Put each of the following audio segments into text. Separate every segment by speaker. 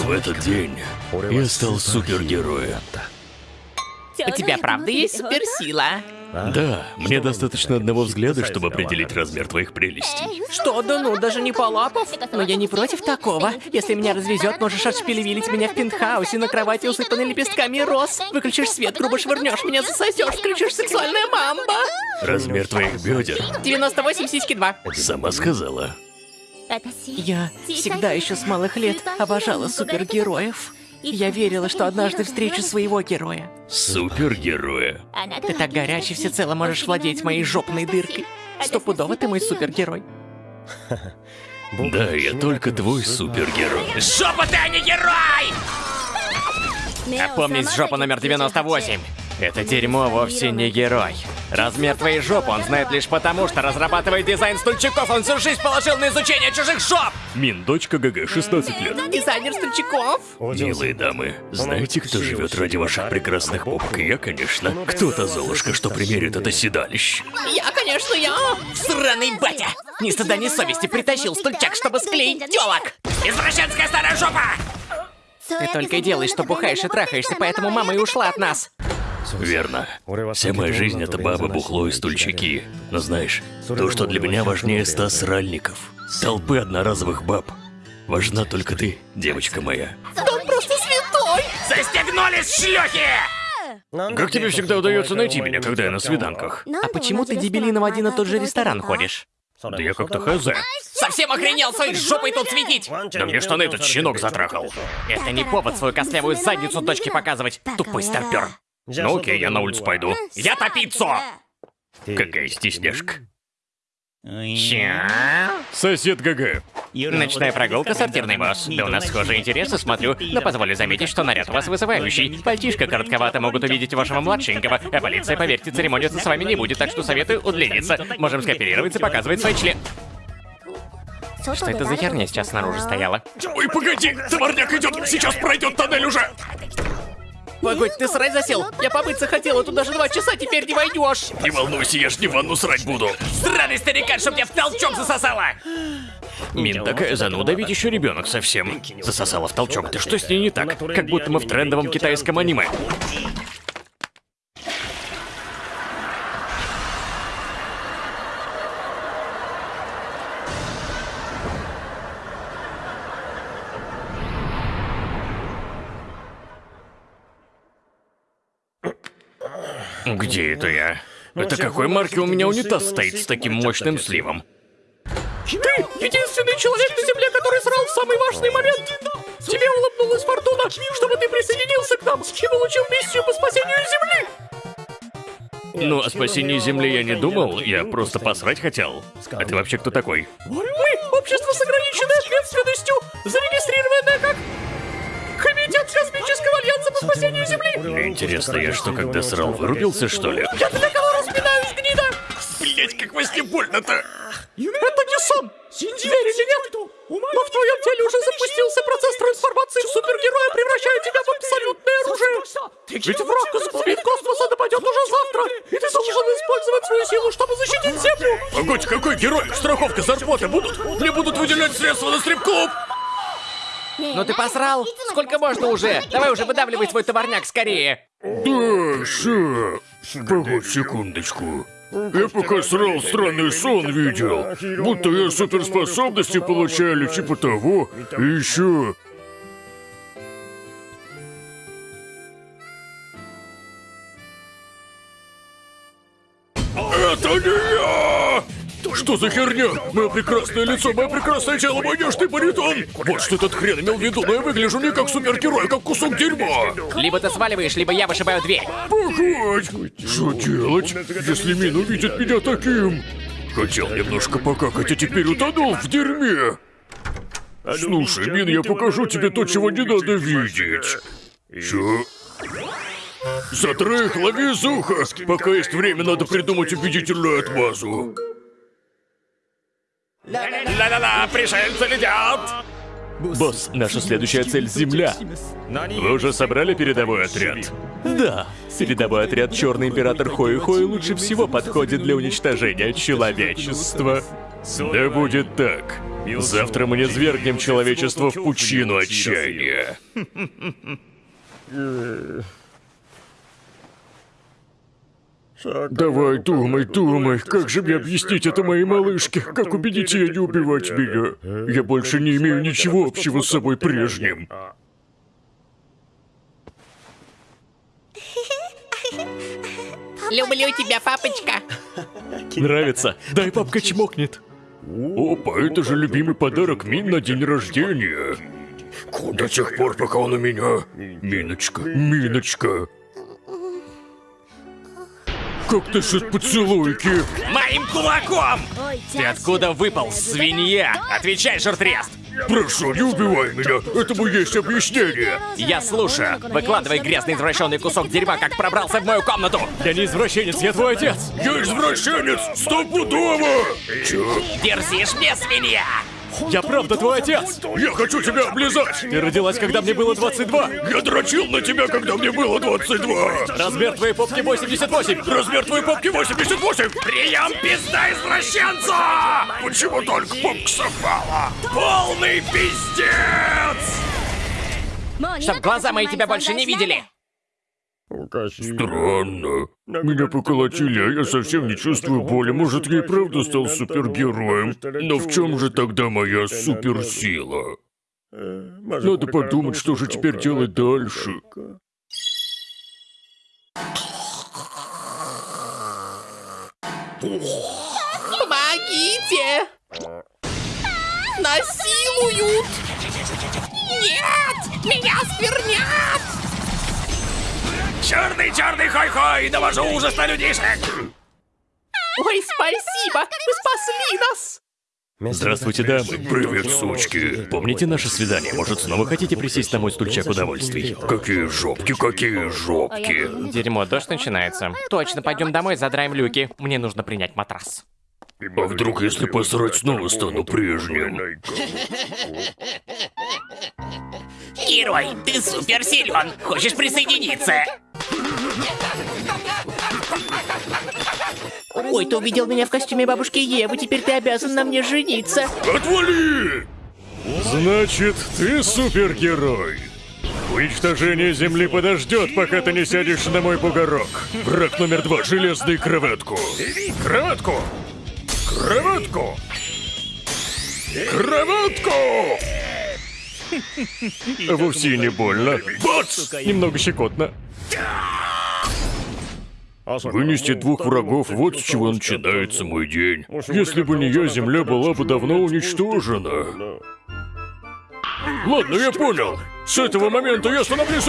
Speaker 1: В этот день я стал супергероем.
Speaker 2: У тебя правда есть суперсила?
Speaker 1: Да, мне достаточно одного взгляда, чтобы определить размер твоих прелестей.
Speaker 2: Что, да ну, даже не полапов? Но я не против такого. Если меня развезет, можешь отшпилевилить меня в пентхаусе на кровати, усыпанной лепестками роз. Выключишь свет, грубо швырнешь меня, засосешь, включишь сексуальная мамба.
Speaker 1: Размер твоих бедер.
Speaker 2: 98 сиськи 2.
Speaker 1: Сама сказала.
Speaker 2: Я всегда еще с малых лет обожала супергероев. Я верила, что однажды встречу своего героя.
Speaker 1: Супергероя.
Speaker 2: Ты так горячий всецело можешь владеть моей жопной дыркой. Стопудово ты мой супергерой.
Speaker 1: Да, я только твой супергерой.
Speaker 2: Жопа ты, а не герой! Опомнись, жопа номер 98. Это дерьмо вовсе не герой. Размер твоей жопы он знает лишь потому, что разрабатывает дизайн стульчиков, он всю жизнь положил на изучение чужих жоп!
Speaker 1: Мин, дочка ГГ, 16 лет.
Speaker 2: Дизайнер стульчиков?
Speaker 1: Милые дамы, знаете, кто живет ради ваших прекрасных попок? Я, конечно. Кто-то Золушка, что примерит это седалище.
Speaker 2: Я, конечно, я! Сраный батя! Ни стыда, ни совести притащил стульчак, чтобы склеить телок! Извращенская старая жопа! Ты только и делаешь, что бухаешь и трахаешься, поэтому мама и ушла от нас.
Speaker 1: Верно. Вся моя жизнь — это баба, бухло и стульчики. Но знаешь, то, что для меня важнее ста сральников, толпы одноразовых баб. Важна только ты, девочка моя.
Speaker 2: Он просто святой! Застегнулись, шлюхи!
Speaker 1: Как тебе всегда удается найти меня, когда я на свиданках?
Speaker 2: А почему ты, дебилина, в один и тот же ресторан ходишь?
Speaker 1: Да я как-то хз.
Speaker 2: Совсем охренел своей жопой тут светить!
Speaker 1: Да мне штаны этот щенок затрахал.
Speaker 2: Это не повод свою костлявую задницу дочке показывать, тупой старпер.
Speaker 1: Ну окей, я на улицу пойду.
Speaker 2: Я топицу!
Speaker 1: Какая стесняшка.
Speaker 2: Ща?
Speaker 1: Сосед ГГ.
Speaker 2: Ночная прогулка, сортирный босс. Да у нас схожие интересы, смотрю. Но позволю заметить, что наряд у вас вызывающий. Пальтишко коротковато могут увидеть вашего младшенького. А полиция, поверьте, церемониться с вами не будет, так что советую удлиниться. Можем скооперироваться и показывать свой член. Что это за херня сейчас снаружи стояла?
Speaker 1: Ой, погоди! Товарняк идет! Сейчас пройдет тоннель уже!
Speaker 2: Погодь, ты срать засел? Я побыться хотела, тут даже два часа теперь не войдешь.
Speaker 1: Не волнуйся, я ж не ванну срать буду.
Speaker 2: Сраный старикан, чтоб тебя в толчок засосала!
Speaker 1: Мин такая зануда, ведь еще ребенок совсем. Засосала в толчок. Ты что с ней не так? Как будто мы в трендовом китайском аниме. Где это я? Это какой марки у меня унитаз стоит с таким мощным сливом?
Speaker 2: Ты единственный человек на Земле, который срал в самый важный момент. Тебе улыбнулась фортуна, чтобы ты присоединился к нам и получил миссию по спасению Земли.
Speaker 1: Ну, о спасении Земли я не думал, я просто посрать хотел. А ты вообще кто такой?
Speaker 2: Мы общество с ограниченной ответственностью, зарегистрированное как Комитет Космического Альянса по спасению Земли.
Speaker 1: Интересно, я что, когда срал, вырубился, что ли?
Speaker 2: Я для кого распинаюсь, гнида?
Speaker 1: Блять, как во сне больно-то!
Speaker 2: Это не сон! Верь или нет, но в твоем теле уже запустился процесс трансформации в супергероя, превращая тебя в абсолютное оружие! Ведь враг из глубин космоса нападет уже завтра, и ты должен использовать свою силу, чтобы защитить Землю!
Speaker 1: Погодь, какой герой? Страховка, зарплаты будут? Мне будут выделять средства на стрип-клуб!
Speaker 2: Ну ты посрал? Сколько можно уже? Давай уже выдавливай свой товарняк скорее!
Speaker 1: Да, ща. Погодь секундочку. Я пока срал странный сон видел. Будто я суперспособности получаю или типа того. И еще... Это не! Что за херня? Мое прекрасное лицо, мое прекрасное тело, мой нежный баритон! Вот что этот хрен имел в виду, но я выгляжу не как супергерой, а как кусок дерьма!
Speaker 2: Либо ты сваливаешь, либо я вышибаю дверь.
Speaker 1: Погодь! Что делать, если Мин увидит меня таким? Хотел немножко покакать, а теперь утонул в дерьме. Слушай, Мин, я покажу тебе то, чего не надо видеть. Чё? За троих лови уха! Пока есть время, надо придумать убедительную отмазу.
Speaker 2: Ла-ла-ла, пришельцы летят!
Speaker 1: Босс, наша следующая цель — Земля. Вы уже собрали передовой отряд? Да. Передовой отряд Черный Император Хои Хои лучше всего подходит для уничтожения человечества. Да будет так. Завтра мы не свергнем человечество в пучину отчаяния. Давай, думай, думай, как же мне объяснить это моей малышке? Как убедить ее не убивать меня? Я больше не имею ничего общего с собой прежним.
Speaker 2: Люблю тебя, папочка.
Speaker 1: Нравится? Дай папка чмокнет. Опа, это же любимый подарок Мин на день рождения. До тех пор, пока он у меня. Миночка, Миночка. Как ты насчет поцелуйки?
Speaker 2: Моим кулаком! Ты откуда выпал, свинья? Отвечай, жертрест!
Speaker 1: Прошу, не убивай меня, этому есть объяснение.
Speaker 2: Я слушаю. Выкладывай грязный извращенный кусок дерьма, как пробрался в мою комнату.
Speaker 1: Я не извращенец, я твой отец. Я извращенец, стопудово. Чё?
Speaker 2: Дерзишь мне, свинья?
Speaker 1: Я правда твой отец! Я хочу тебя облизать! Ты родилась, когда мне было 22! Я дрочил на тебя, когда мне было 22! Размер твоей попки 88! Размер твоей попки 88!
Speaker 2: Прием пизда извращенцу!
Speaker 1: Почему только попка совпала?
Speaker 2: Полный пиздец! Чтоб глаза мои тебя больше не видели!
Speaker 1: Странно. Меня поколотили, а я совсем не чувствую боли. Может, я и правда стал супергероем? Но в чем же тогда моя суперсила? Надо подумать, что же теперь делать дальше.
Speaker 2: Помогите! Насилуют! Нет! Меня сквернят! Черный, черный, хой-хой! Довожу ужас на людишек! Ой, спасибо! Вы спасли нас!
Speaker 1: Здравствуйте, дамы. Привет, сучки. Помните наше свидание? Может, снова хотите присесть на мой стульчак удовольствий? Какие жопки, какие жопки.
Speaker 2: Дерьмо, дождь начинается. Точно, пойдем домой, задраем люки. Мне нужно принять матрас.
Speaker 1: А вдруг, если посрать, снова стану прежним?
Speaker 2: Герой, ты супер силен. Хочешь присоединиться? Ой, ты увидел меня в костюме бабушки Евы, теперь ты обязан на мне жениться.
Speaker 1: Отвали! Значит, ты супергерой. Уничтожение Земли подождет, пока ты не сядешь на мой бугорок. Враг номер два — железную кроватку. Кроватку! Кроватку! Кроватку! Вовсе не больно. Бац! Немного щекотно. Вынести двух врагов, вот с чего начинается мой день. Если бы не я, Земля была бы давно уничтожена. Ладно, я понял. С этого момента я становлюсь...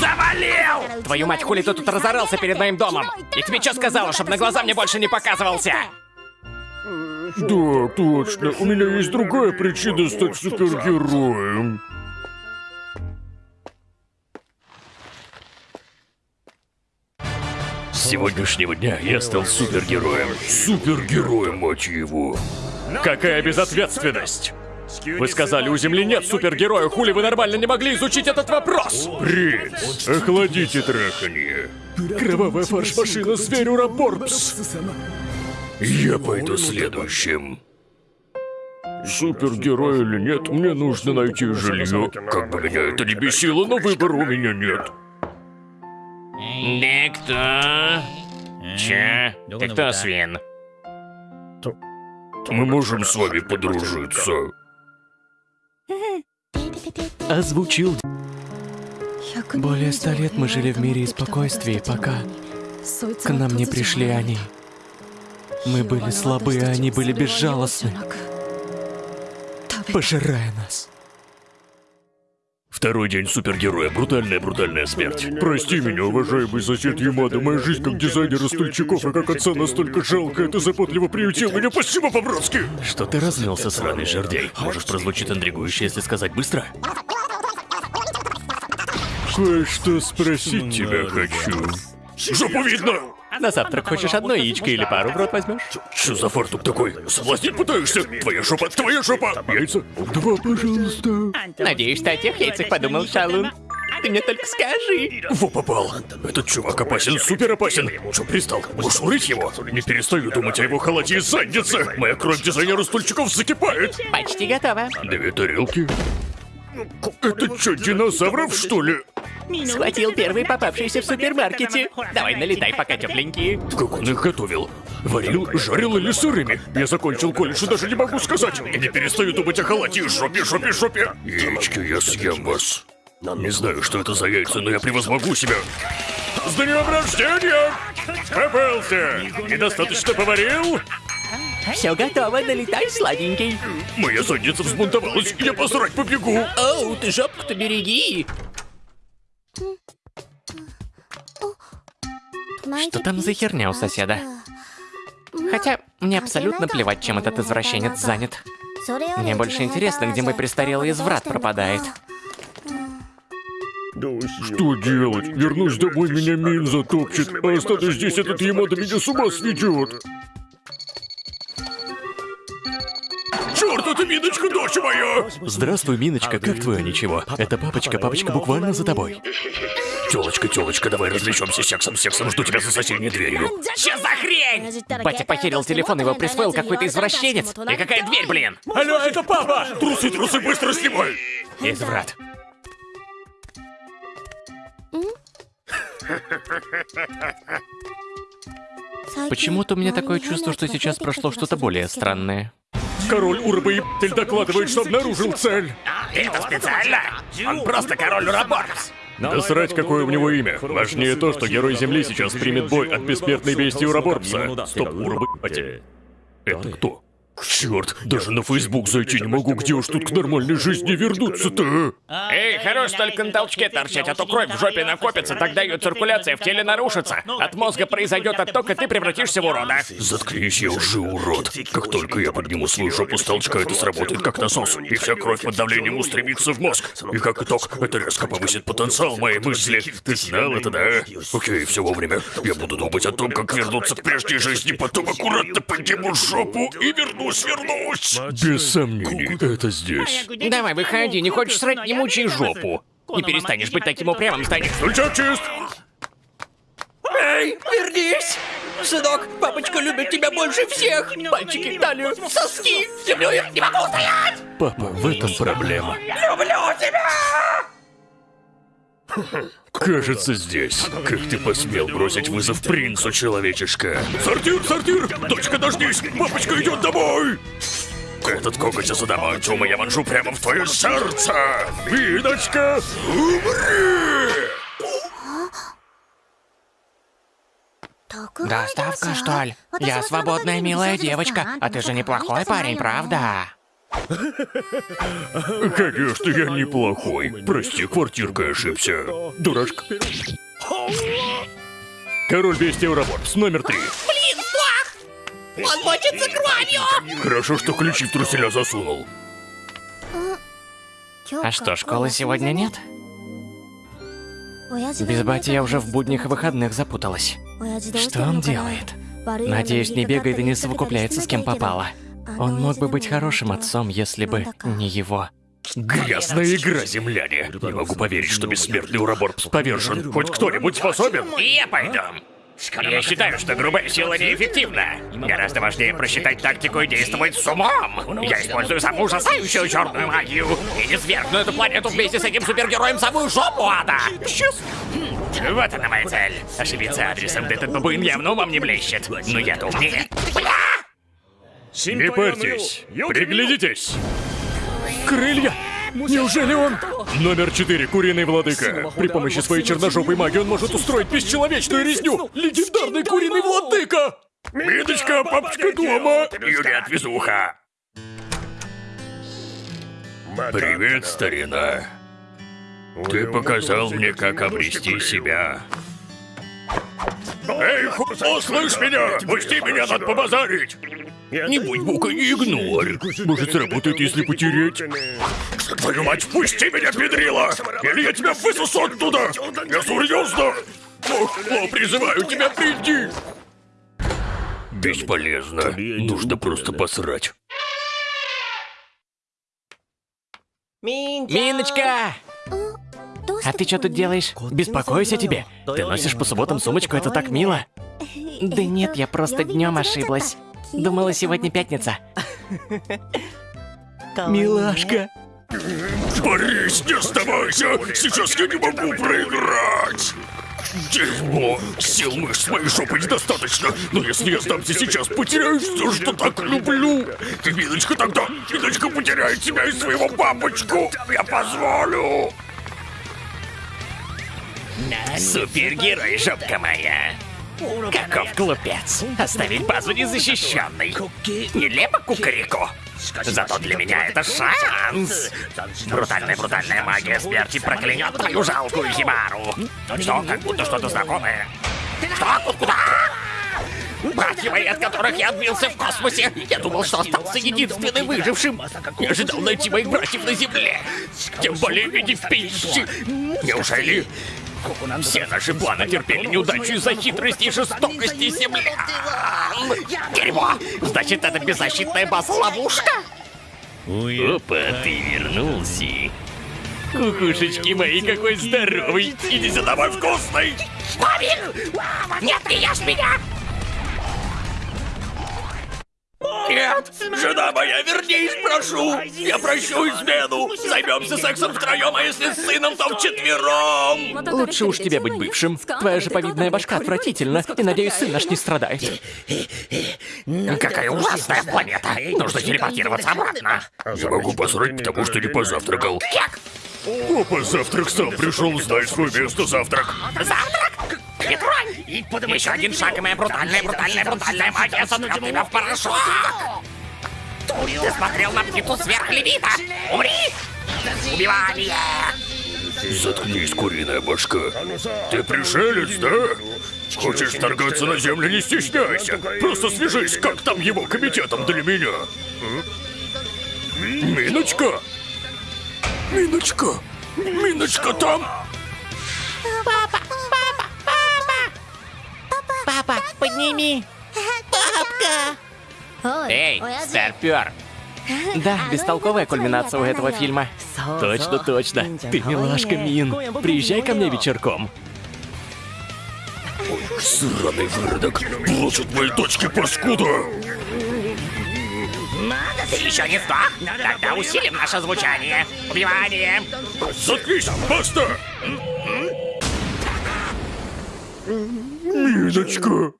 Speaker 2: Завалил! Твою мать, хули ты тут разорался перед моим домом? И тебе что сказала, чтобы на глаза мне больше не показывался?
Speaker 1: Да, точно. У меня есть другая причина стать супергероем. С сегодняшнего дня я стал супергероем. Супергероем, мать его.
Speaker 2: Какая безответственность! Вы сказали, у Земли нет супергероя, хули вы нормально не могли изучить этот вопрос?
Speaker 1: Принц, охладите траханье.
Speaker 2: Кровавая фарш-машина, зверь Ураборбс.
Speaker 1: Я пойду следующим. Супергерой или нет, мне нужно найти жилье. Как бы меня это не бесило, но выбора у меня нет.
Speaker 2: Кто? Че? Ты кто, свин?
Speaker 1: Мы можем с вами подружиться.
Speaker 3: Озвучил. Более ста лет мы жили в мире и спокойствии, пока к нам не пришли они. Мы были слабы, а они были безжалостны, пожирая нас.
Speaker 1: Второй день супергероя. Брутальная-брутальная смерть. Прости меня, уважаемый сосед Ямада. Моя жизнь как дизайнера стульчиков и как отца настолько жалкая. Ты заботливо приютил меня. Спасибо по-братски. Что ты разнялся, сраный жердей? Может, прозвучит интригующе, если сказать быстро? Кое-что спросить тебя хочу. Жопу видно!
Speaker 2: На завтрак хочешь одно яичко или пару в рот возьмешь?
Speaker 1: Что за фартук такой? Соблазнить пытаешься? Твоя жопа, твоя жопа! Яйца? Два, пожалуйста.
Speaker 2: Надеюсь, ты о тех яйцах подумал, Шалун.
Speaker 3: Ты мне только скажи.
Speaker 1: Во попал. Этот чувак опасен, супер опасен. Чё пристал? Будешь урыть его? Не перестаю думать о его халате и заднице. Моя кровь дизайнера стульчиков закипает.
Speaker 2: Почти готово.
Speaker 1: Две тарелки. Это что, динозавров, что ли?
Speaker 2: Схватил первый попавшийся в супермаркете. Давай налетай, пока тепленькие.
Speaker 1: Как он их готовил? Варил, жарил или сырыми? Я закончил колледж и даже не могу сказать. И не перестаю думать о халате и жопе, жопе, жопе. Яички, я съем вас. Не знаю, что это за яйца, но я превозмогу себя. С днем рождения! Попался! Недостаточно поварил?
Speaker 2: Все готово, налетай, сладенький.
Speaker 1: Моя задница взбунтовалась, я посрать побегу.
Speaker 2: Оу, ты жопку-то береги. Что там за херня у соседа? Хотя, мне абсолютно плевать, чем этот извращенец занят. Мне больше интересно, где мой престарелый изврат пропадает.
Speaker 1: Что делать? Вернусь домой, меня Мин затопчет. А останусь здесь, этот Ямада меня с ума сведет. Черт, это Миночка, дочь моя!
Speaker 3: Здравствуй, Миночка, как твое ничего? Это папочка, папочка буквально за тобой.
Speaker 1: Телочка, телочка, давай развлечемся сексом, сексом, жду тебя за соседней дверью.
Speaker 2: Что за хрень? Батя похерил телефон, его присвоил какой-то извращенец. И какая дверь, блин?
Speaker 1: Алло, это папа! Трусы, трусы, быстро снимай!
Speaker 2: Изврат. Почему-то у меня такое чувство, что сейчас прошло что-то более странное.
Speaker 1: Король Урбоебатель докладывает, что обнаружил цель.
Speaker 2: Это специально? Он просто король Ураборкс.
Speaker 1: Да срать, какое у него имя. Важнее то, что герой Земли сейчас примет бой от бессмертной бестии Ураборпса. Стоп, Урбоебатель. Это кто? Черт, даже на Фейсбук зайти не могу, где уж тут к нормальной жизни вернуться-то?
Speaker 2: Эй, хорош только на толчке торчать, а то кровь в жопе накопится, тогда ее циркуляция в теле нарушится. От мозга произойдет отток, и ты превратишься в урода.
Speaker 1: Заткнись, я уже урод. Как только я подниму свою жопу с толчка, это сработает как насос, и вся кровь под давлением устремится в мозг. И как итог, это резко повысит потенциал моей мысли. Ты знал это, да? Окей, все вовремя. Я буду думать о том, как вернуться к прежней жизни, потом аккуратно подниму жопу и вернусь, вернусь. Без сомнений, это здесь.
Speaker 2: Давай, выходи, не хочешь срать, не мучай жопу. Не перестанешь быть таким упрямым, станешь...
Speaker 1: Стульчак чист!
Speaker 2: Эй, вернись! Сынок, папочка любит тебя больше всех! Пальчики, талию, соски! Люблю их, не могу стоять!
Speaker 3: Папа, в этом проблема.
Speaker 2: Люблю тебя!
Speaker 1: Кажется, здесь. Как ты посмел бросить вызов принцу, человечишка? Сортир, сортир! Дочка, дождись! Папочка идет домой! Этот коготь из адамантиума я вонжу прямо в твое сердце! Миночка, умри!
Speaker 2: Доставка, что ли? Я свободная милая девочка, а ты же неплохой парень, правда?
Speaker 1: Конечно, я неплохой. Прости, квартиркой ошибся. Дурашка. Король Бестия Ураборс, номер три.
Speaker 2: Блин, флаг! Он мочится кровью!
Speaker 1: Хорошо, что ключи в труселя засунул.
Speaker 2: А что, школы сегодня нет? Без бати я уже в будних и выходных запуталась.
Speaker 3: Что он делает?
Speaker 2: Надеюсь, не бегает и не совокупляется с кем попало. Он мог бы быть хорошим отцом, если бы не его.
Speaker 1: Грязная игра, земляне. Не могу поверить, что бессмертный Ураборпс повержен. Хоть кто-нибудь способен?
Speaker 2: Я пойду. Я считаю, что грубая сила неэффективна. Гораздо важнее просчитать тактику и действовать с умом. Я использую самую ужасающую черную магию и не свергну эту планету вместе с этим супергероем самую жопу ада. Сейчас. Вот она моя цель. Ошибиться адресом, да этот бабуин явно умом не блещет. Но я-то умнее. Бля!
Speaker 1: Не парьтесь, приглядитесь. Крылья! Неужели он? Номер четыре, куриный владыка. При помощи своей черножопой магии он может устроить бесчеловечную резню. Легендарный куриный владыка! Мидочка, папочка дома! Юлия Отвезуха. Привет, старина. Ты показал мне, как обрести себя. Эй, ху... слышь меня! Пусти меня, надо побазарить! Не будь бука, не игнорь. Может, сработает, если потереть. Твою мать, впусти меня, педрила! Или я тебя высосу оттуда! Я серьезно! Ох, о, призываю тебя, приди! Бесполезно. Нужно просто посрать.
Speaker 2: Миночка! А ты что тут делаешь?
Speaker 3: Беспокоюсь о тебе. Ты носишь по субботам сумочку, это так мило.
Speaker 2: Да нет, я просто днем ошиблась. Думала, сегодня пятница.
Speaker 3: Милашка.
Speaker 1: Борис, не оставайся! Сейчас я не могу проиграть! Дерьмо! Сил мышц моей жопы недостаточно, но если я сдамся сейчас, потеряю все, что так люблю! Ты, Миночка, тогда! Миночка потеряет тебя и своего папочку! Я позволю!
Speaker 2: Супергерой, жопка моя. Каков глупец. Оставить базу незащищенной. Нелепо кукареку. Зато для меня это шанс. Брутальная-брутальная магия смерти проклянет твою жалкую химару. Что, как будто что-то знакомое? Что? Куда? Братья мои, от которых я отбился в космосе. Я думал, что остался единственным выжившим. Не ожидал найти моих братьев на Земле. Тем более в виде пищи. Неужели все наши планы терпели неудачу из-за хитрости и жестокости землян. Дерьмо! Значит, это беззащитная база-ловушка? Опа, ты вернулся. Кукушечки мои, какой здоровый! Иди сюда, мой вкусный! Павел! Нет, не ешь меня! Нет! Жена моя, вернись, прошу! Я прощу измену! Займемся сексом втроем, а если с сыном, то вчетвером!
Speaker 3: Лучше уж тебе быть бывшим. Твоя же повидная башка отвратительна, и надеюсь, сын наш не страдает.
Speaker 2: Какая ужасная планета! Нужно телепортироваться обратно!
Speaker 1: Я могу посрать, потому что не позавтракал.
Speaker 2: Как?
Speaker 1: Опа, завтрак сам пришел, знай свое место, завтрак.
Speaker 2: Завтрак? Не тронь! Еще один шаг, и моя брутальная, брутальная, брутальная магия сотрет тебя в порошок! Ты смотрел на птицу сверхлевита! Умри! Убивание!
Speaker 1: Заткнись, куриная башка. Ты пришелец, да? Хочешь торгаться на землю, не стесняйся. Просто свяжись, как там его комитетом для меня. Миночка? Миночка? Миночка там?
Speaker 2: Папа, папа! Папа, подними! Папка! Эй, старпер!
Speaker 3: Да, бестолковая кульминация у этого фильма. Точно, точно. Ты милашка, Мин. Приезжай ко мне вечерком.
Speaker 1: Сраный выродок. Прочь от моей дочки, паскуда!
Speaker 2: Ты еще не сдох? Тогда усилим наше звучание. Убивание!
Speaker 1: Заткнись, баста! Миночка!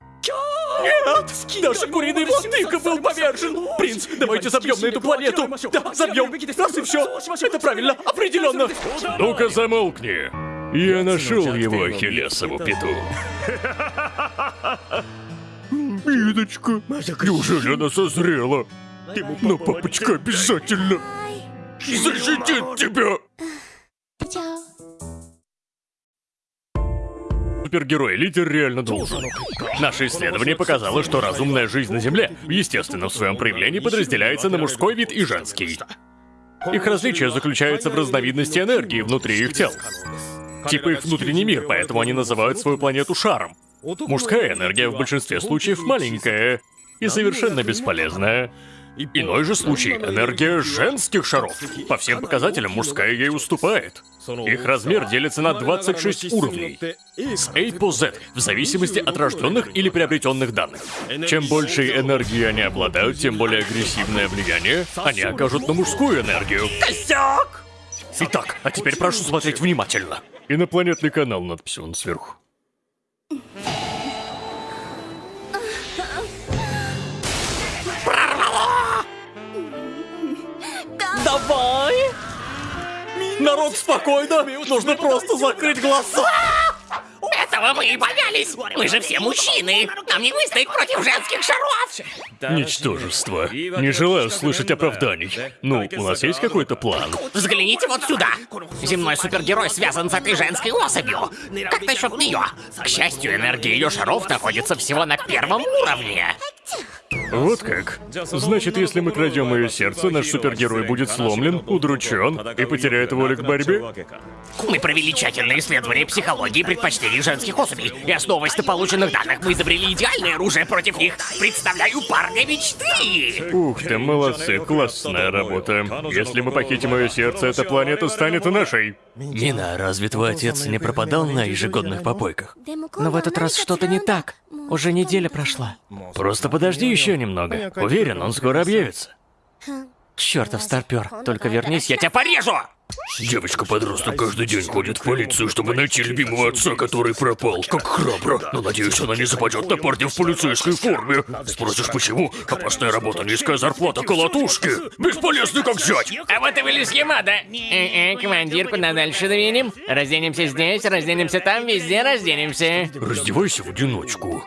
Speaker 3: Нет! Наш куриный владыка был повержен! Принц, давайте забьем на эту планету! Да, забьем! Раз и все! Это правильно, определенно!
Speaker 1: Ну-ка замолкни! Я нашел его Ахиллесову пету. Миночка, неужели она созрела? Но папочка обязательно защитит тебя! Супергерой-лидер реально должен. Наше исследование показало, что разумная жизнь на Земле в естественном своем проявлении подразделяется на мужской вид и женский. Их различие заключается в разновидности энергии внутри их тел. Типа их внутренний мир, поэтому они называют свою планету шаром. Мужская энергия в большинстве случаев маленькая и совершенно бесполезная. Иной же случай — энергия женских шаров. По всем показателям мужская ей уступает. Их размер делится на 26 уровней. С A по Z, в зависимости от рожденных или приобретенных данных. Чем больше энергии они обладают, тем более агрессивное влияние они окажут на мужскую энергию.
Speaker 2: Косяк!
Speaker 1: Итак, а теперь прошу смотреть внимательно. Инопланетный канал надпись вон сверху.
Speaker 3: Давай! Народ, спокойно! Нужно просто закрыть глаза!
Speaker 2: Этого мы и боялись! Мы же все мужчины! Нам не выстоять против женских шаров!
Speaker 1: Ничтожество. Не желаю слышать оправданий. Ну, у нас есть какой-то план?
Speaker 2: Взгляните вот сюда! Земной супергерой связан с этой женской особью! Как насчет нее? К счастью, энергия ее шаров находится всего на первом уровне.
Speaker 1: Вот как. Значит, если мы крадем ее сердце, наш супергерой будет сломлен, удручен и потеряет волю к борьбе?
Speaker 2: Мы провели тщательное исследование психологии и предпочтений женских особей. И основываясь на полученных данных, мы изобрели идеальное оружие против них. Представляю парня мечты!
Speaker 1: Ух ты, молодцы, классная работа. Если мы похитим ее сердце, эта планета станет нашей.
Speaker 3: Нина, разве твой отец не пропадал на ежегодных попойках?
Speaker 4: Но в этот раз что-то не так. Уже неделя прошла.
Speaker 3: Просто подожди еще немного. Уверен, он скоро объявится.
Speaker 4: Чертов старпер. Только вернись, я тебя порежу!
Speaker 1: Девочка-подросток каждый день ходит в полицию, чтобы найти любимого отца, который пропал. Как храбро. Но надеюсь, она не западет на парня в полицейской форме. Спросишь, почему? Опасная работа, низкая зарплата, колотушки. Бесполезный как зять.
Speaker 2: А вот и вылез Ямада. Э-э, командир, куда дальше двинем? Разденемся здесь, разденемся там, везде разденемся.
Speaker 1: Раздевайся в одиночку.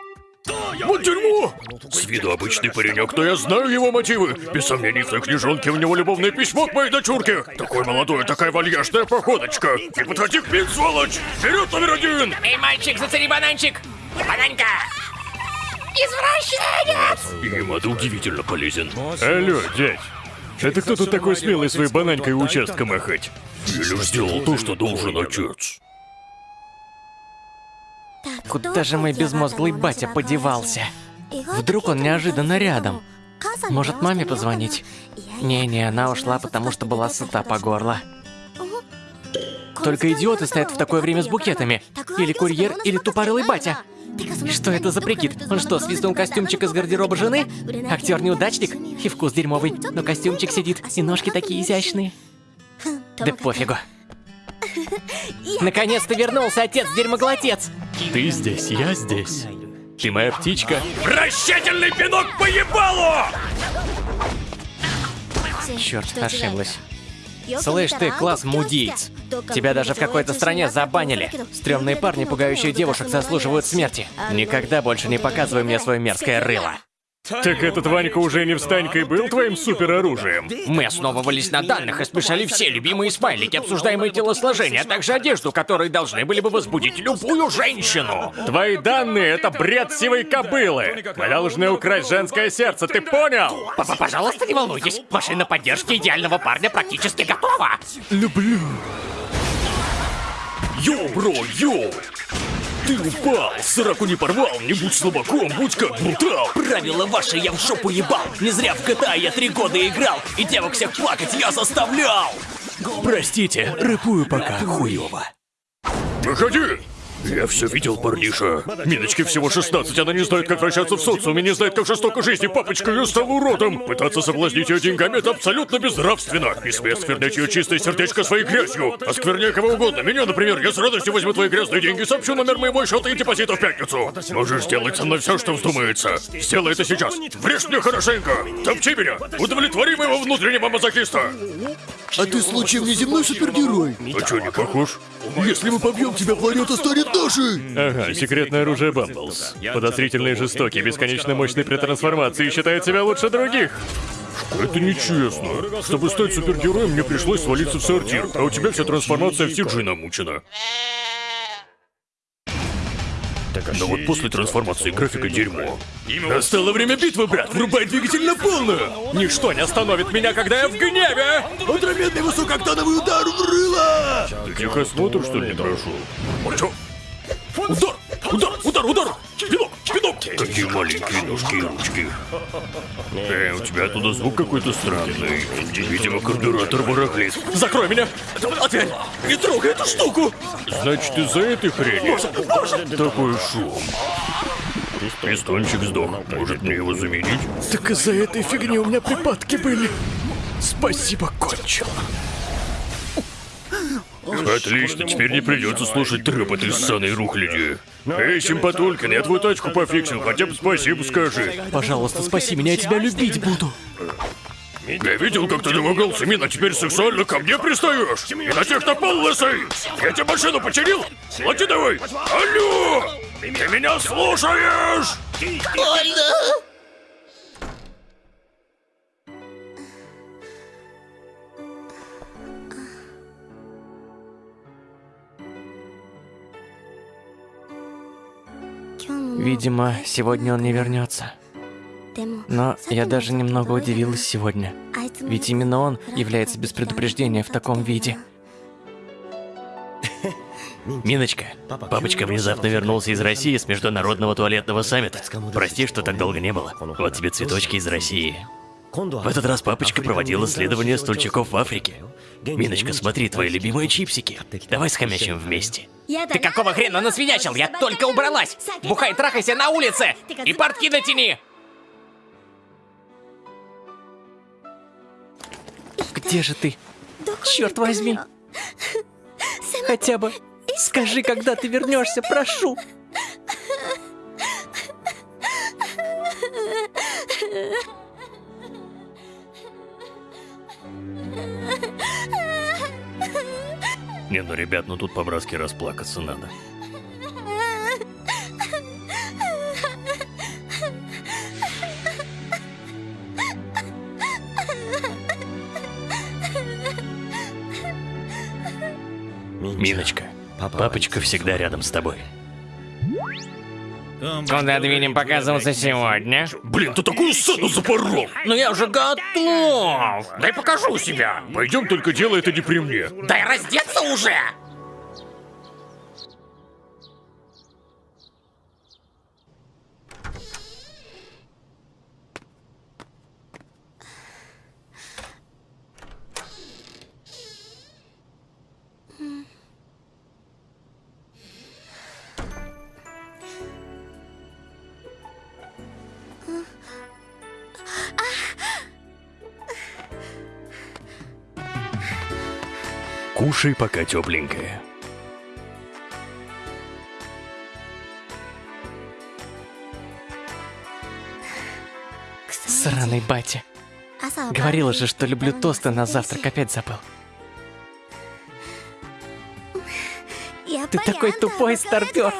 Speaker 1: Вот дерьмо! С виду обычный паренек, но я знаю его мотивы. Без сомнений, в той книжонке у него любовное письмо к моей дочурке. Такой молодой, такая вальяжная походочка. Не подходи к миг, сволочь! Вперед, номер один!
Speaker 2: Эй, мальчик, зацени бананчик! Бананька! Извращенец!
Speaker 1: Ямада удивительно полезен. Алло, дядь. Это кто тут такой смелый своей бананькой участка махать? Лишь сделал то, что должен отец.
Speaker 4: Куда же мой безмозглый батя подевался? Вдруг он неожиданно рядом? Может, маме позвонить? Не-не, она ушла, потому что была сыта по горло. Только идиоты стоят в такое время с букетами. Или курьер, или тупорылый батя. Что это за прикид? Он что, свистнул костюмчик из гардероба жены? Актер-неудачник? И вкус дерьмовый, но костюмчик сидит, и ножки такие изящные. Да пофигу. Наконец-то вернулся отец-дерьмоглотец!
Speaker 3: Ты здесь, я здесь. Ты моя птичка.
Speaker 1: Вращательный пинок по ебалу!
Speaker 4: Черт, ошиблась. Слышь ты, класс мудиец. Тебя даже в какой-то стране забанили. Стрёмные парни, пугающие девушек, заслуживают смерти. Никогда больше не показывай мне свое мерзкое рыло.
Speaker 1: Так этот Ванька уже не встанькой был твоим супероружием?
Speaker 2: Мы основывались на данных и смешали все любимые смайлики, обсуждаемые телосложения, а также одежду, которые должны были бы возбудить любую женщину.
Speaker 1: Твои данные — это бред сивой кобылы. Мы должны украсть женское сердце, ты понял?
Speaker 2: Папа, пожалуйста, не волнуйтесь. Машина поддержки идеального парня практически готова.
Speaker 1: Люблю. Йоу, бро, йоу! Ты упал, сраку не порвал, не будь слабаком, будь как брутал.
Speaker 5: Правила ваши я в жопу ебал. Не зря в GTA я три года играл. И девок всех плакать я заставлял.
Speaker 3: Простите, рэпую пока хуёво.
Speaker 1: Выходи! Я все видел, парниша. Миночке всего 16, она не знает, как вращаться в социуме, не знает, как жестока жизнь, и папочка ее стал уродом. Пытаться соблазнить ее деньгами — это абсолютно безнравственно. И смей осквернять ее чистое сердечко своей грязью. Оскверняй кого угодно. Меня, например, я с радостью возьму твои грязные деньги, сообщу номер моего счета и депозита в пятницу. Можешь сделать со мной все, что вздумается. Сделай это сейчас. Врежь мне хорошенько. Топчи меня. Удовлетвори моего внутреннего мазохиста.
Speaker 6: А ты случаем не земной супергерой?
Speaker 1: А что, не похож?
Speaker 6: Если мы побьем тебя, планета станет нашей!
Speaker 1: Ага, секретное оружие Бамблс. Подозрительный и жестокий, бесконечно мощный при трансформации, считает себя лучше других. Это нечестно. Чтобы стать супергероем, мне пришлось свалиться в сортир, а у тебя вся трансформация в CG намучена. Но вот после трансформации графика дерьмо. Настало время битвы, брат! Врубай двигатель на полную! Ничто не остановит меня, когда я в гневе!
Speaker 6: Отраменный высокооктановый удар в рыло!
Speaker 1: Ты техосмотр, что ли, не прошел? Чё? Удар! Удар! Удар! Удар! Пинок! Пинок! Какие маленькие ножки и ручки. Эй, у тебя оттуда звук какой-то странный. Видимо, карбюратор барахлит. Закрой меня! Отвянь! Не трогай эту штуку! Значит, из-за этой хрени такой шум. Пистончик сдох. Может, мне его заменить?
Speaker 3: Так из-за этой фигни у меня припадки были. Спасибо, кончил.
Speaker 1: Отлично, теперь не придется слушать трэп этой ссаной рухляди. Эй, симпатулькин, я твою тачку пофиксил, хотя бы спасибо скажи.
Speaker 3: Пожалуйста, спаси меня, я тебя любить буду.
Speaker 1: Я видел, как ты домогался, Мин, а теперь сексуально ко мне пристаешь? И на тех напал, лысый! Я тебе машину починил? Плати давай! Алло! Ты меня слушаешь?
Speaker 4: Видимо, сегодня он не вернется.
Speaker 3: Но я даже немного удивилась сегодня. Ведь именно он является без предупреждения в таком виде.
Speaker 5: Миночка, папочка внезапно вернулся из России с международного туалетного саммита. Прости, что так долго не было. Вот тебе цветочки из России. В этот раз папочка проводил исследование стульчиков в Африке. Миночка, смотри, твои любимые чипсики. Давай схомячим вместе.
Speaker 2: Ты какого хрена насвинячил? Я только убралась! Бухай, трахайся на улице! И портки натяни!
Speaker 3: Где же ты? Черт возьми! Хотя бы скажи, когда ты вернешься, прошу.
Speaker 5: Не, ну ребят, ну тут по-братски расплакаться надо. Миночка, папочка всегда рядом с тобой.
Speaker 2: Куда двинем показываться сегодня?
Speaker 1: Блин, ты такую сцену запорол!
Speaker 2: Ну я уже готов! Дай покажу себя!
Speaker 1: Пойдем, только делай это не при мне.
Speaker 2: Дай раздеться уже!
Speaker 5: Кушай, пока тепленькое.
Speaker 3: Сраный батя. Говорила же, что люблю тосты на завтрак, опять забыл. Ты такой тупой старпер.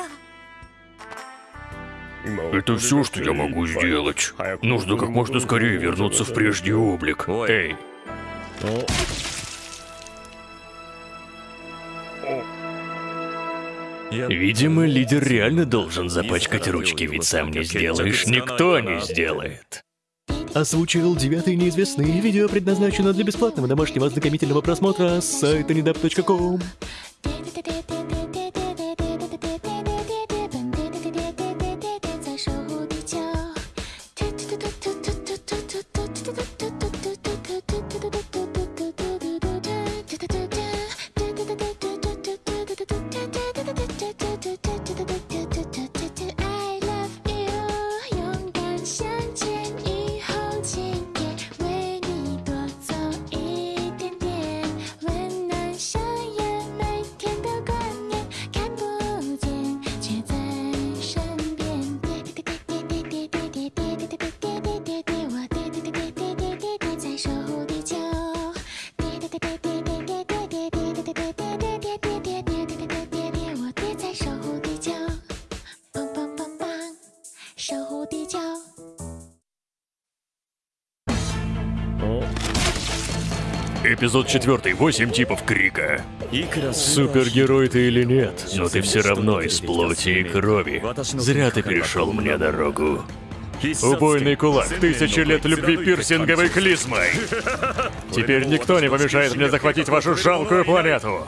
Speaker 1: Это все, что я могу сделать. Нужно как можно скорее вернуться в прежний облик. Эй,
Speaker 5: Видимо, лидер реально должен запачкать ручки, ведь сам не сделаешь, никто не сделает.
Speaker 3: Озвучил девятый неизвестный. Видео предназначено для бесплатного домашнего ознакомительного просмотра с сайта недап.ком.
Speaker 1: эпизод четвертый. Восемь типов крика. Супергерой ты или нет, но ты все равно из плоти и крови. Зря ты перешел мне дорогу. Убойный кулак, тысячи лет любви пирсинговой клизмой. Теперь никто не помешает мне захватить вашу жалкую планету.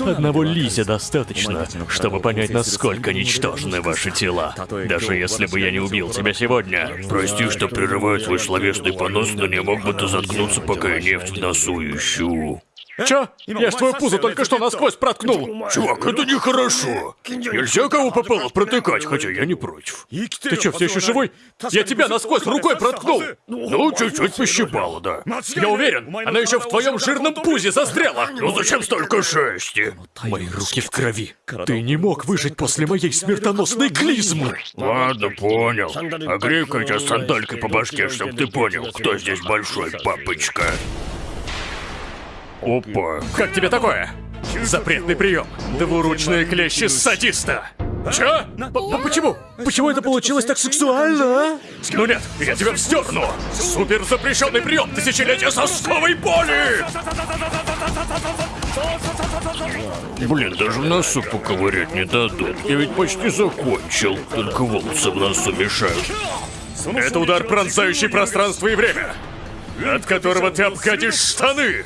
Speaker 1: Одного Лися достаточно, чтобы понять, насколько ничтожны ваши тела. Даже если бы я не убил тебя сегодня. Прости, что прерываю свой словесный понос, но не мог бы ты заткнуться, пока я нефть в носу ищу. Чё? Я ж твою пузо только что насквозь проткнул. Чувак, это нехорошо. Нельзя кого попало протыкать, хотя я не против. Ты чё, все еще живой? Я тебя насквозь рукой проткнул. Ну, чуть-чуть пощипало, да. Я уверен, она еще в твоем жирном пузе застряла. Ну зачем столько шести? Мои руки в крови. Ты не мог выжить после моей смертоносной клизмы. Ладно, понял. А грей-ка тебя сандалькой по башке, чтоб ты понял, кто здесь большой папочка. Опа. Как тебе такое? Запретный прием. Двуручные клещи садиста. Чё? П- Почему? Почему это получилось так сексуально, а? Ну нет, я тебя вздерну. Супер запрещенный прием тысячелетия сосковой боли! Блин, даже в носу поковырять не дадут. Я ведь почти закончил. Только волосы в носу мешают. Это удар, пронзающий пространство и время, от которого ты обходишь штаны.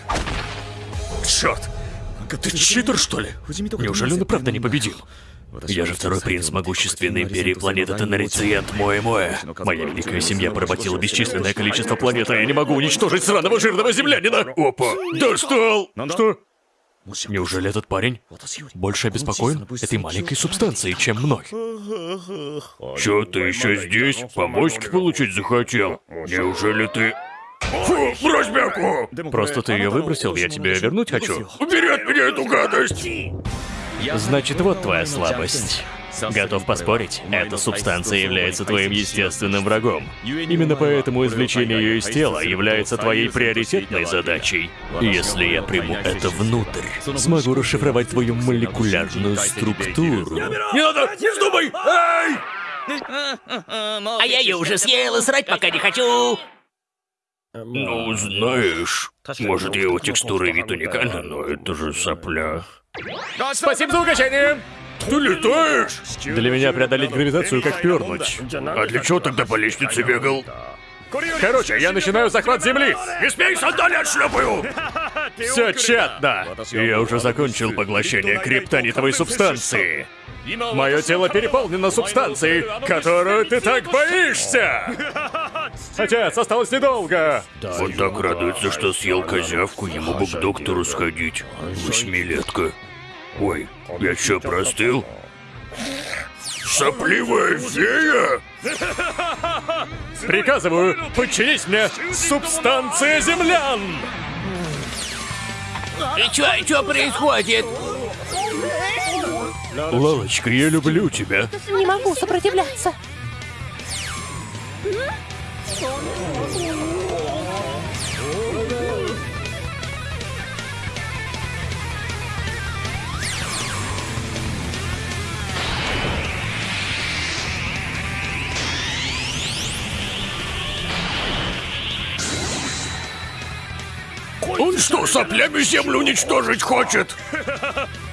Speaker 1: Черт! Ты читер, что ли? Неужели он и правда не победил?
Speaker 5: Я же второй принц могущественной империи планеты Тенарициент Моэ-Моэ.
Speaker 1: Моя великая семья поработила бесчисленное количество планет, а я не могу уничтожить сраного жирного землянина! Опа! Достал! Что? Неужели этот парень больше обеспокоен этой маленькой субстанцией, чем мной? Чё ты еще здесь? Помочки получить захотел? Неужели ты... Фу, брось бяку! Просто ты ее выбросил, я тебе вернуть хочу. Убери от меня эту гадость!
Speaker 5: Значит, вот твоя слабость. Готов поспорить, эта субстанция является твоим естественным врагом. Именно поэтому извлечение ее из тела является твоей приоритетной задачей. Если я приму это внутрь, смогу расшифровать твою молекулярную структуру.
Speaker 1: Не надо! Не вздумай! Эй!
Speaker 4: А я ее уже съел и срать пока не хочу.
Speaker 1: Ну, знаешь, может, его текстура и вид уникальны, но это же сопля. Спасибо за угощение! Ты летаешь? Для меня преодолеть гравитацию как пернуть. А для чего тогда по лестнице бегал? Короче, я начинаю захват земли. Не смей сандали отшлепаю! Все тщетно. Я уже закончил поглощение криптонитовой субстанции. Мое тело переполнено субстанцией, которую ты так боишься! Отец, осталось недолго! Он так радуется, что съел козявку, ему бы к доктору сходить. Восьмилетка. Ой, я что, простыл? Сопливая фея? Приказываю, подчинись мне, субстанция землян!
Speaker 4: И чё, и чё происходит?
Speaker 1: Лалочка, я люблю тебя.
Speaker 7: Не могу сопротивляться.
Speaker 1: Он что, соплями землю уничтожить хочет?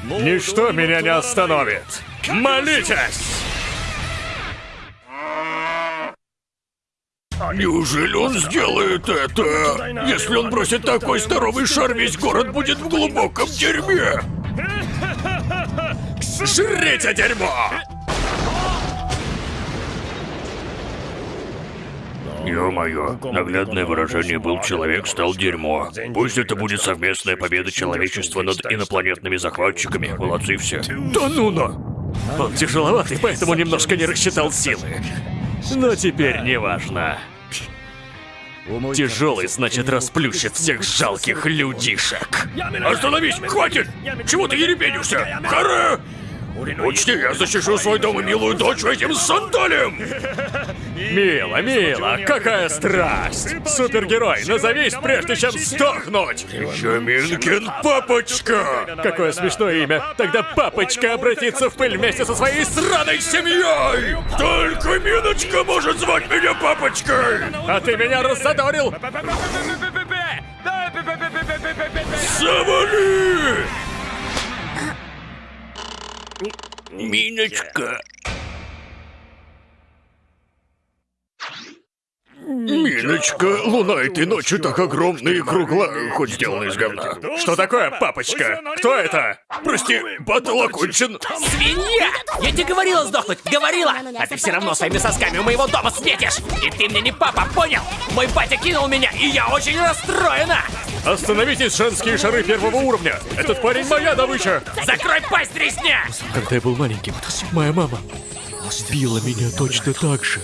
Speaker 1: Ничто меня не остановит. Молитесь! Неужели он сделает это? Если он бросит такой здоровый шар, весь город будет в глубоком дерьме. Жрите дерьмо! Ё-моё, наглядное выражение «был человек, стал дерьмо». Пусть это будет совместная победа человечества над инопланетными захватчиками. Молодцы все. Да ну на! Он тяжеловатый, поэтому немножко не рассчитал силы. Но теперь не важно. Тяжелый, значит, расплющит всех жалких людишек. Остановись! Хватит! Чего ты ерепенишься? Харе! Учти, я защищу свой дом и милую дочь этим сандалем! Мило, мило, какая страсть! Супергерой, назовись, прежде чем сдохнуть! Чаминкин Папочка! Какое смешное имя! Тогда Папочка обратится в пыль вместе со своей сраной семьей! Только Миночка может звать меня Папочкой! А ты меня раззадорил! Завали! Миночка. Миночка, луна этой ночью так огромная и круглая, хоть сделана из говна. Что такое, папочка? Кто это? Прости, батл окончен.
Speaker 4: Свинья! Я тебе говорила сдохнуть, говорила! А ты все равно своими сосками у моего дома светишь! И ты мне не папа, понял? Мой батя кинул меня, и я очень расстроена!
Speaker 1: Остановитесь, женские шары первого уровня. Этот парень моя добыча.
Speaker 4: Закрой пасть, тресня!
Speaker 3: Когда я был маленьким, моя мама била меня точно так же.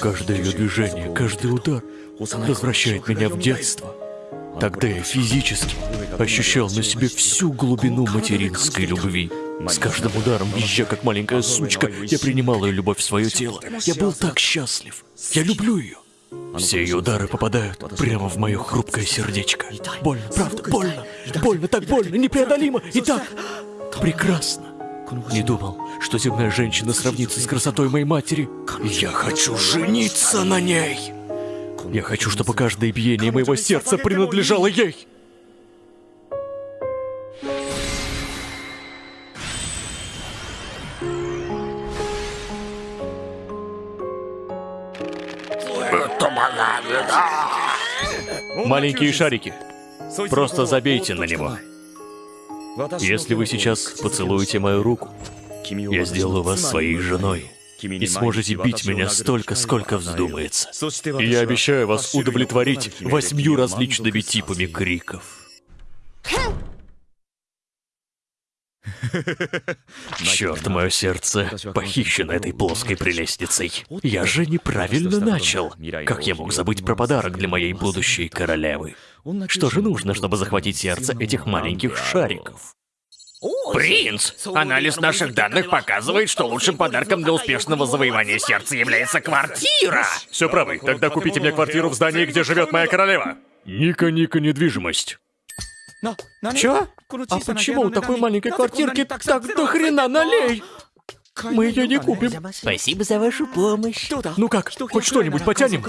Speaker 3: Каждое ее движение, каждый удар возвращает меня в детство. Тогда я физически ощущал на себе всю глубину материнской любви. С каждым ударом, визжа как маленькая сучка, я принимал ее любовь в свое тело. Я был так счастлив. Я люблю ее. Все ее удары попадают прямо в мое хрупкое сердечко. Больно, правда, больно. Больно, так больно, непреодолимо и так прекрасно. Не думал, что земная женщина сравнится с красотой моей матери. Я хочу жениться на ней. Я хочу, чтобы каждое биение моего сердца принадлежало ей.
Speaker 1: Маленькие шарики. Просто забейте на него. Если вы сейчас поцелуете мою руку, я сделаю вас своей женой. И сможете бить меня столько, сколько вздумается. И я обещаю вас удовлетворить восьмью различными типами криков. Черт, мое сердце похищено этой плоской прелестницей. Я же неправильно начал. Как я мог забыть про подарок для моей будущей королевы? Что же нужно, чтобы захватить сердце этих маленьких шариков?
Speaker 2: Принц! Анализ наших данных показывает, что лучшим подарком для успешного завоевания сердца является квартира!
Speaker 1: Все правы. Тогда купите мне квартиру в здании, где живет моя королева. Ника-Ника недвижимость.
Speaker 8: Чё? А почему у такой маленькой квартирки так до хрена налей? Мы ее не купим.
Speaker 9: Спасибо за вашу помощь.
Speaker 8: Ну как, хоть что-нибудь потянем?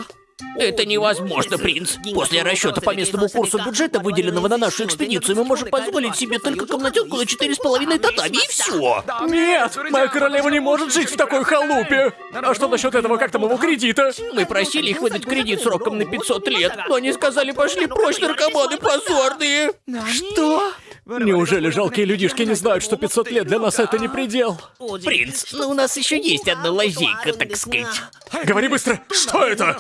Speaker 2: Это невозможно, принц. После расчета по местному курсу бюджета, выделенного на нашу экспедицию, мы можем позволить себе только комнатенку на четыре с половиной татами, и все.
Speaker 8: Нет, моя королева не может жить в такой халупе. А что насчет этого, как там его кредита?
Speaker 2: Мы просили их выдать кредит сроком на 500 лет, но они сказали, пошли прочь, наркоманы позорные.
Speaker 8: Что? Неужели жалкие людишки не знают, что 500 лет для нас это не предел?
Speaker 2: Принц, ну у нас еще есть одна лазейка, так сказать.
Speaker 8: Говори быстро, что это?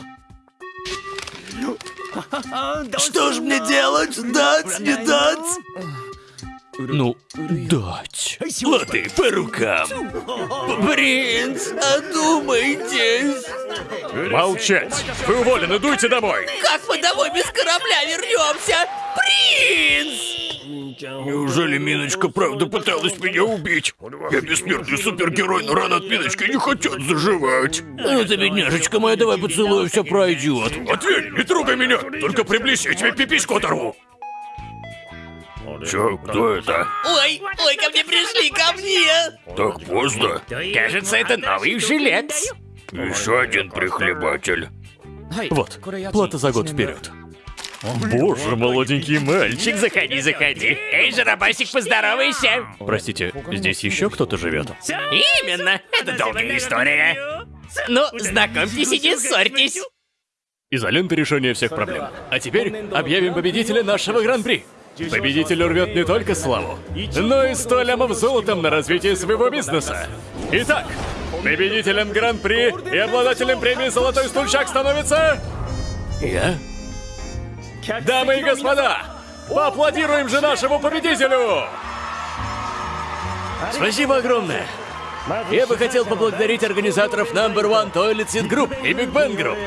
Speaker 10: Что ж мне делать? Дать, не дать?
Speaker 1: Ну, дать.
Speaker 10: Лады по рукам.
Speaker 2: Принц, одумайтесь.
Speaker 11: Молчать! Вы уволены, дуйте домой!
Speaker 2: Как мы домой без корабля вернемся? Принц!
Speaker 11: Неужели Миночка правда пыталась меня убить? Я бессмертный супергерой, но раны от Миночки не хотят заживать.
Speaker 2: Ну ты, бедняжечка моя, давай поцелуй, все пройдет.
Speaker 11: Ответь, не трогай меня! Только приблизь, я тебе пипиську оторву! Чё, кто это?
Speaker 2: Ой, ой, ко мне пришли, ко мне!
Speaker 11: Так поздно.
Speaker 2: Кажется, это новый жилец.
Speaker 11: Еще один прихлебатель.
Speaker 1: Вот, плата за год вперед. Боже, молоденький мальчик.
Speaker 2: Заходи, заходи. Эй, Жарабасик, поздоровайся.
Speaker 1: Простите, здесь еще кто-то живет?
Speaker 2: Именно, это долгая история. Ну, знакомьтесь и не ссорьтесь.
Speaker 1: Изолента решения всех проблем. А теперь объявим победителя нашего гран-при. Победитель рвет не только славу, но и 100 лямов золотом на развитие своего бизнеса. Итак, победителем гран-при и обладателем премии «Золотой стульчак» становится... Я? Дамы и господа, поаплодируем же нашему победителю! Спасибо огромное! Я бы хотел поблагодарить организаторов Number One Toilet Seat Group и Big Bang Group,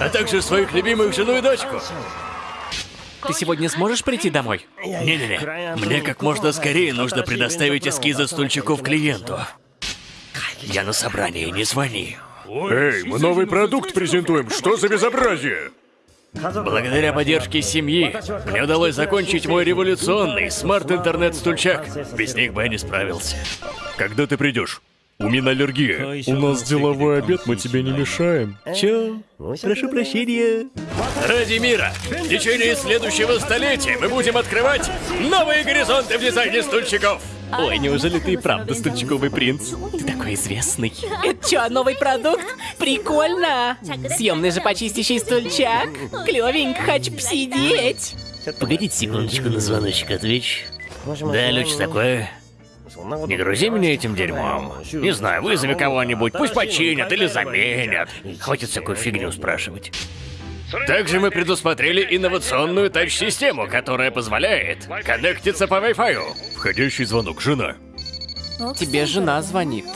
Speaker 1: а также своих любимых жену и дочку.
Speaker 8: Ты сегодня сможешь прийти домой?
Speaker 1: Не-не-не, мне как можно скорее нужно предоставить эскизы стульчиков клиенту. Я на собрании, не звони.
Speaker 11: Эй, мы новый продукт презентуем, что за безобразие?
Speaker 1: Благодаря поддержке семьи мне удалось закончить мой революционный смарт-интернет-стульчак. Без них бы я не справился. Когда ты придешь? У меня аллергия.
Speaker 11: У нас деловой обед, мы тебе не мешаем.
Speaker 1: Чё? Прошу прощения. Ради мира! В течение следующего столетия мы будем открывать новые горизонты в дизайне стульчиков!
Speaker 8: Ой, неужели ты и правда стульчиковый принц? Ты такой известный.
Speaker 9: Это что, новый продукт? Прикольно! Съемный же почистящий стульчак. Клевенько, хочу посидеть.
Speaker 1: Погодите секундочку на звоночек отвечу. Да, Люч, такое. Не грузи меня этим дерьмом. Не знаю, вызови кого-нибудь, пусть починят или заменят. Хватит всякую фигню спрашивать. Также мы предусмотрели инновационную тач-систему, которая позволяет коннектиться по Wi-Fi. Входящий звонок, жена.
Speaker 8: Тебе жена звонит.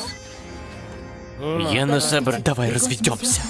Speaker 1: Я на собр...
Speaker 8: Давай разведемся.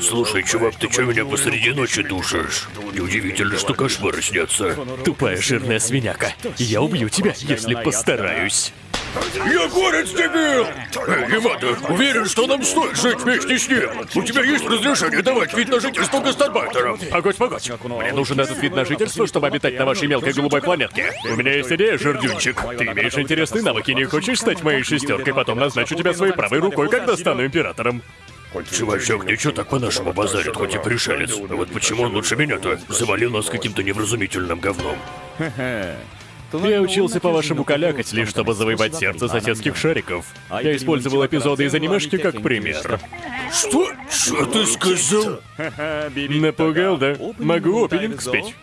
Speaker 11: Слушай, чувак, ты чё меня посреди ночи душишь? Неудивительно, что кошмары снятся.
Speaker 1: Тупая жирная свиняка. Я убью тебя, если постараюсь.
Speaker 11: Я горец, дебил! Эй, Ямада, уверен, что нам стоит жить вместе с ним. У тебя есть разрешение давать вид на жительство гастарбайтерам?
Speaker 1: Погодь, погодь. Мне нужен этот вид на жительство, чтобы обитать на вашей мелкой голубой планетке. У меня есть идея, жердюнчик. Ты имеешь интересные навыки, не хочешь стать моей шестеркой, потом назначу тебя своей правой рукой, когда стану императором.
Speaker 11: Чувачок ничего так по-нашему базарит, хоть и пришелец. А вот почему он лучше меня-то? Завалил нас каким-то невразумительным говном.
Speaker 12: Я учился по-вашему калякать, лишь чтобы завоевать сердце соседских шариков. Я использовал эпизоды из анимешки как пример.
Speaker 1: Что? Что ты сказал?
Speaker 12: Напугал, да? Могу опенинг спеть.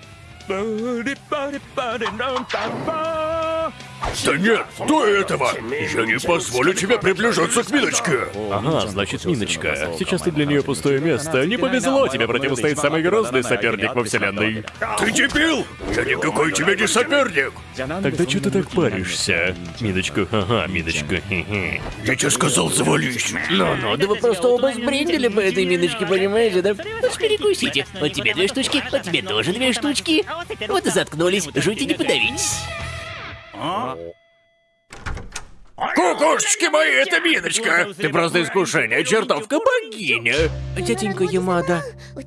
Speaker 1: Да нет, до этого! Я не позволю тебе приближаться к Миночке!
Speaker 12: Ага, значит, Миночка. Сейчас ты для нее пустое место. Не повезло, тебе противостоит самый грозный соперник во вселенной.
Speaker 1: Ты дебил! Я никакой тебе не соперник!
Speaker 12: Тогда что ты так паришься? Миночка, ага, Миночка.
Speaker 1: Я тебе сказал, завались!
Speaker 2: Ну-ну, да вы просто оба сбрендили по этой миночке, понимаете, да? Вот перекусите. Вот тебе две штучки, вот тебе тоже две штучки. Вот и заткнулись, жути не подавить.
Speaker 1: Кукушечки мои, это Миночка! Ты просто искушение, чертовка богиня!
Speaker 2: Тетенька Ямада,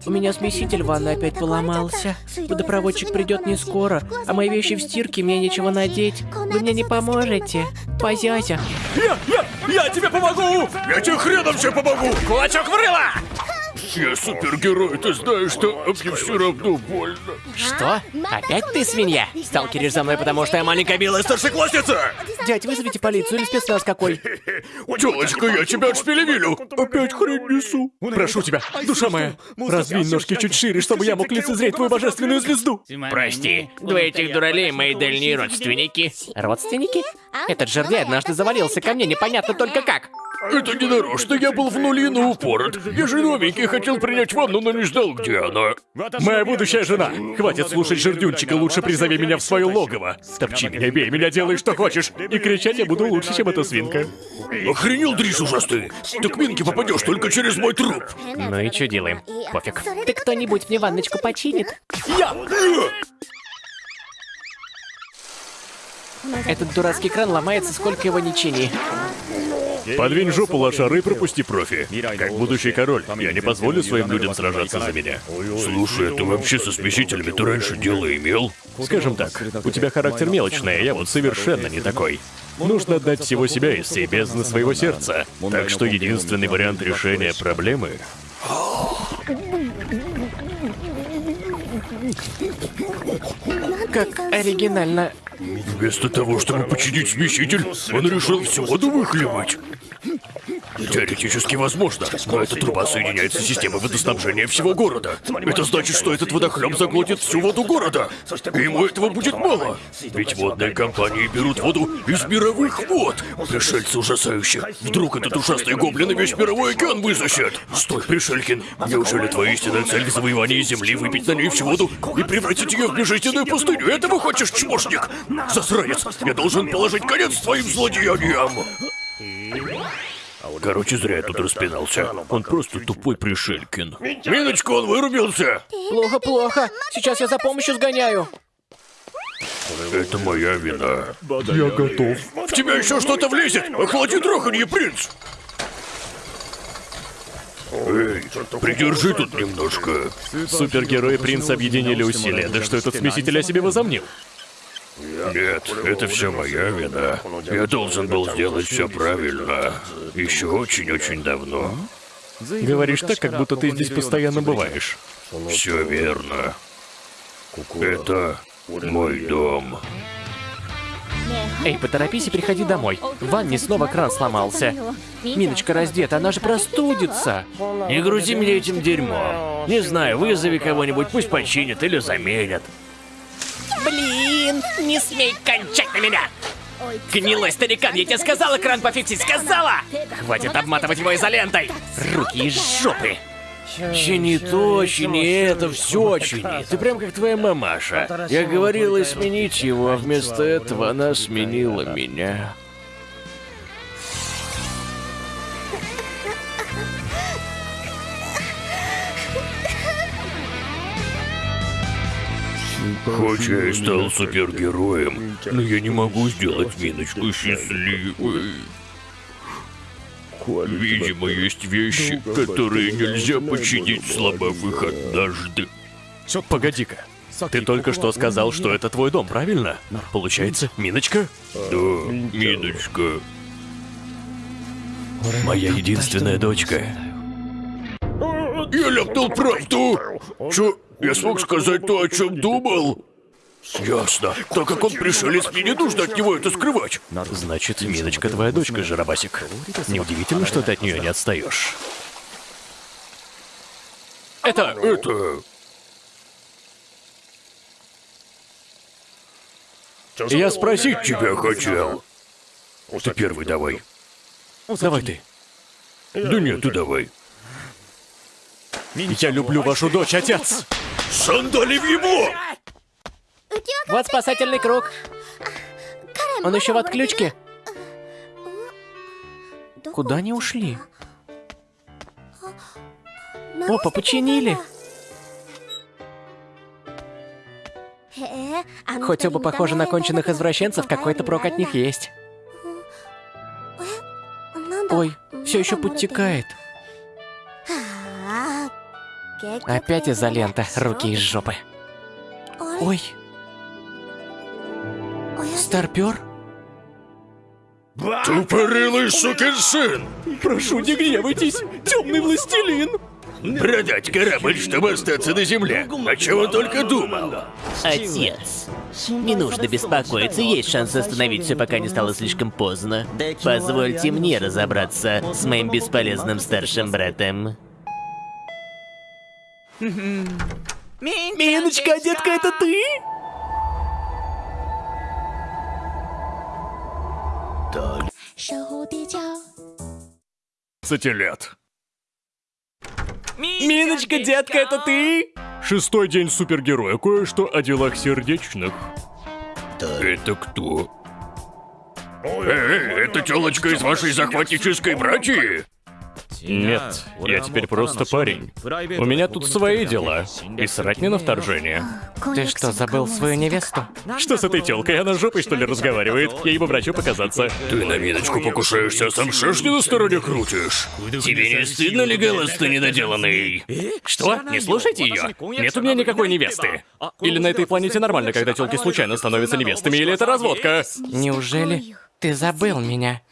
Speaker 2: у меня смеситель в ванной опять поломался. Водопроводчик придет не скоро, а мои вещи в стирке, мне нечего надеть. Вы мне не поможете? Позязя.
Speaker 12: Я, я, я тебе помогу!
Speaker 1: Я тебе хреном все помогу!
Speaker 13: Кулачок в рыло!
Speaker 1: Я супергерой, ты знаешь, что а мне все равно больно.
Speaker 2: Что? Опять ты свинья? Сталкеришь за мной, потому что я маленькая белая
Speaker 1: Старшеклассница!
Speaker 2: Дядь, вызовите полицию или спецназ какой.
Speaker 1: Телочка, я тебя отшпилевилю!
Speaker 12: Опять хрень несу. Прошу тебя, душа моя, раздвинь ножки чуть шире, чтобы я мог лицезреть твою божественную звезду.
Speaker 13: Прости, двое этих дуралей мои дальние родственники.
Speaker 2: Родственники? Этот жердяй однажды завалился ко мне, непонятно только как.
Speaker 1: Это не нарочно, я был в нули на упорот. Я же новенький, хотел принять ванну, но не ждал, где она.
Speaker 12: Моя будущая жена. Хватит слушать жердюнчика, лучше призови меня в свое логово. Топчи меня, бей меня, делай что хочешь. И кричать я буду лучше, чем эта свинка.
Speaker 1: Охренел, Дрис, ужасный! Ты к Минке попадешь только через мой труп.
Speaker 13: Ну и что делаем? Пофиг.
Speaker 2: Ты кто-нибудь мне ванночку починит? Этот дурацкий кран ломается, сколько его не чини.
Speaker 12: Подвинь жопу лошары и пропусти профи. Как будущий король, я не позволю своим людям сражаться за меня.
Speaker 1: Слушай, а ты вообще со смесителями ты раньше дело имел?
Speaker 12: Скажем так, у тебя характер мелочный, а я вот совершенно не такой. Нужно отдать всего себя из всей бездны своего сердца. Так что единственный вариант решения проблемы...
Speaker 2: Как оригинально.
Speaker 1: Вместо того, чтобы починить смеситель, он решил всю воду выхлебать. Теоретически возможно, но эта труба соединяется с системой водоснабжения всего города. Это значит, что этот водохлеб заглотит всю воду города. И ему этого будет мало. Ведь водные компании берут воду из мировых вод. Пришельцы ужасающие. Вдруг этот ужасный гоблин и весь мировой океан высосет. Стой, Пришелькин. Неужели твоя истинная цель в завоевании Земли выпить на ней всю воду и превратить ее в безжизненную пустыню? Этого хочешь, чмошник? Засранец, я должен положить конец твоим злодеяниям. Короче, зря я тут распинался. Он просто тупой Пришелькин. Миночка, он вырубился!
Speaker 2: Плохо, плохо. Сейчас я за помощью сгоняю.
Speaker 1: Это моя вина.
Speaker 12: Я готов.
Speaker 1: В тебя еще что-то влезет! Охлади траханье, принц! Эй, придержи тут немножко.
Speaker 12: Супергерой и принц объединили усилия. Да что этот смеситель о себе возомнил?
Speaker 1: Нет, это все моя вина. Я должен был сделать все правильно. Еще очень-очень давно.
Speaker 12: Говоришь так, как будто ты здесь постоянно бываешь.
Speaker 1: Все верно. Это мой дом.
Speaker 2: Эй, поторопись и приходи домой. В ванне снова кран сломался. Миночка раздета, она же простудится.
Speaker 14: Не грузи меня этим дерьмом. Не знаю, вызови кого-нибудь, пусть починят или заменят.
Speaker 2: Блин, не смей кончать на меня! Гнилой старикан, я тебе сказала кран пофиксить, сказала! Хватит обматывать его изолентой! Руки из жопы!
Speaker 14: Чини то, чини это, все чини. Ты прям как твоя мамаша. Я говорила сменить его, а вместо этого она сменила меня.
Speaker 1: Хоть я и стал супергероем, но я не могу сделать Миночку счастливой. Видимо, есть вещи, которые нельзя починить, сломав их однажды.
Speaker 12: Погоди-ка. Ты только что сказал, что это твой дом, правильно? Получается, Миночка?
Speaker 1: Да, Миночка.
Speaker 14: Моя единственная дочка.
Speaker 1: Я ляпнул правду! Чё, я смог сказать то, о чем думал?
Speaker 15: Ясно. Так как он пришелец, мне не нужно от него это скрывать.
Speaker 16: Значит, Миночка твоя дочка, Жиробасик. Неудивительно, что ты от нее не отстаешь.
Speaker 1: Это...
Speaker 15: Это...
Speaker 1: Я спросить
Speaker 15: Тебя хотел. Ты первый давай.
Speaker 1: Давай ты.
Speaker 15: Да нет, ты давай.
Speaker 1: Я люблю вашу дочь, отец.
Speaker 15: Сандали в его!
Speaker 2: Вот спасательный круг. Он еще в отключке. Куда они ушли? Опа, починили. Хоть оба похожи на конченых извращенцев, какой-то прок от них есть. Ой, все еще подтекает. Опять изолента, руки из жопы. Ой. Старпер?
Speaker 15: Тупорылый сукин сын!
Speaker 1: Прошу, не гневайтесь. Темный властелин.
Speaker 15: Продать корабль, чтобы остаться на земле. О чем он только думал?
Speaker 17: Отец, не нужно беспокоиться, есть шанс остановить все, пока не стало слишком поздно. Позвольте мне разобраться с моим бесполезным старшим братом.
Speaker 2: Миночка, детка, это ты?
Speaker 15: Так.
Speaker 3: 守蝴蝶角。
Speaker 1: 15 лет.
Speaker 2: Миночка, детка, это ты?
Speaker 1: Шестой день супергероя. Кое-что о делах сердечных.
Speaker 15: Это кто? Эй, это телочка из вашей захватнической братьи?
Speaker 1: Нет, я теперь просто парень. У меня тут свои дела. И срать не на вторжение.
Speaker 2: Ты что, забыл свою невесту?
Speaker 1: Что с этой телкой? Она жопой, что ли, разговаривает? Я ему врачу показаться.
Speaker 15: Ты на миночку покушаешься, а сам шашни на стороне крутишь. Тебе не стыдно ли, голос ты недоделанный?
Speaker 1: Что? Не слушайте ее. Нет у меня никакой невесты. Или на этой планете нормально, когда телки случайно становятся невестами, или это разводка?
Speaker 2: Неужели ты забыл меня?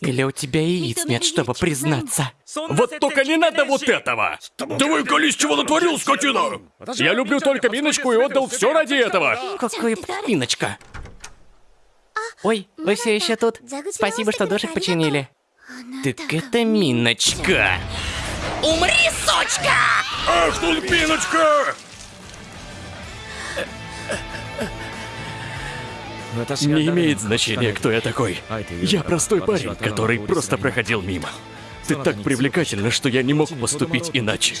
Speaker 2: Или у тебя яиц нет, чтобы признаться?
Speaker 1: Вот только не надо вот этого!
Speaker 15: Давай колись, чего натворил, скотина!
Speaker 1: Я люблю только Миночку и отдал все ради этого.
Speaker 2: Какая Миночка? Ой, вы все еще тут? Спасибо, что душек починили. Так это Миночка. Умри, сучка!
Speaker 15: Ах тут Миночка!
Speaker 1: Не имеет значения, кто я такой. Я простой парень, который просто проходил мимо. Ты так привлекательна, что я не мог поступить иначе.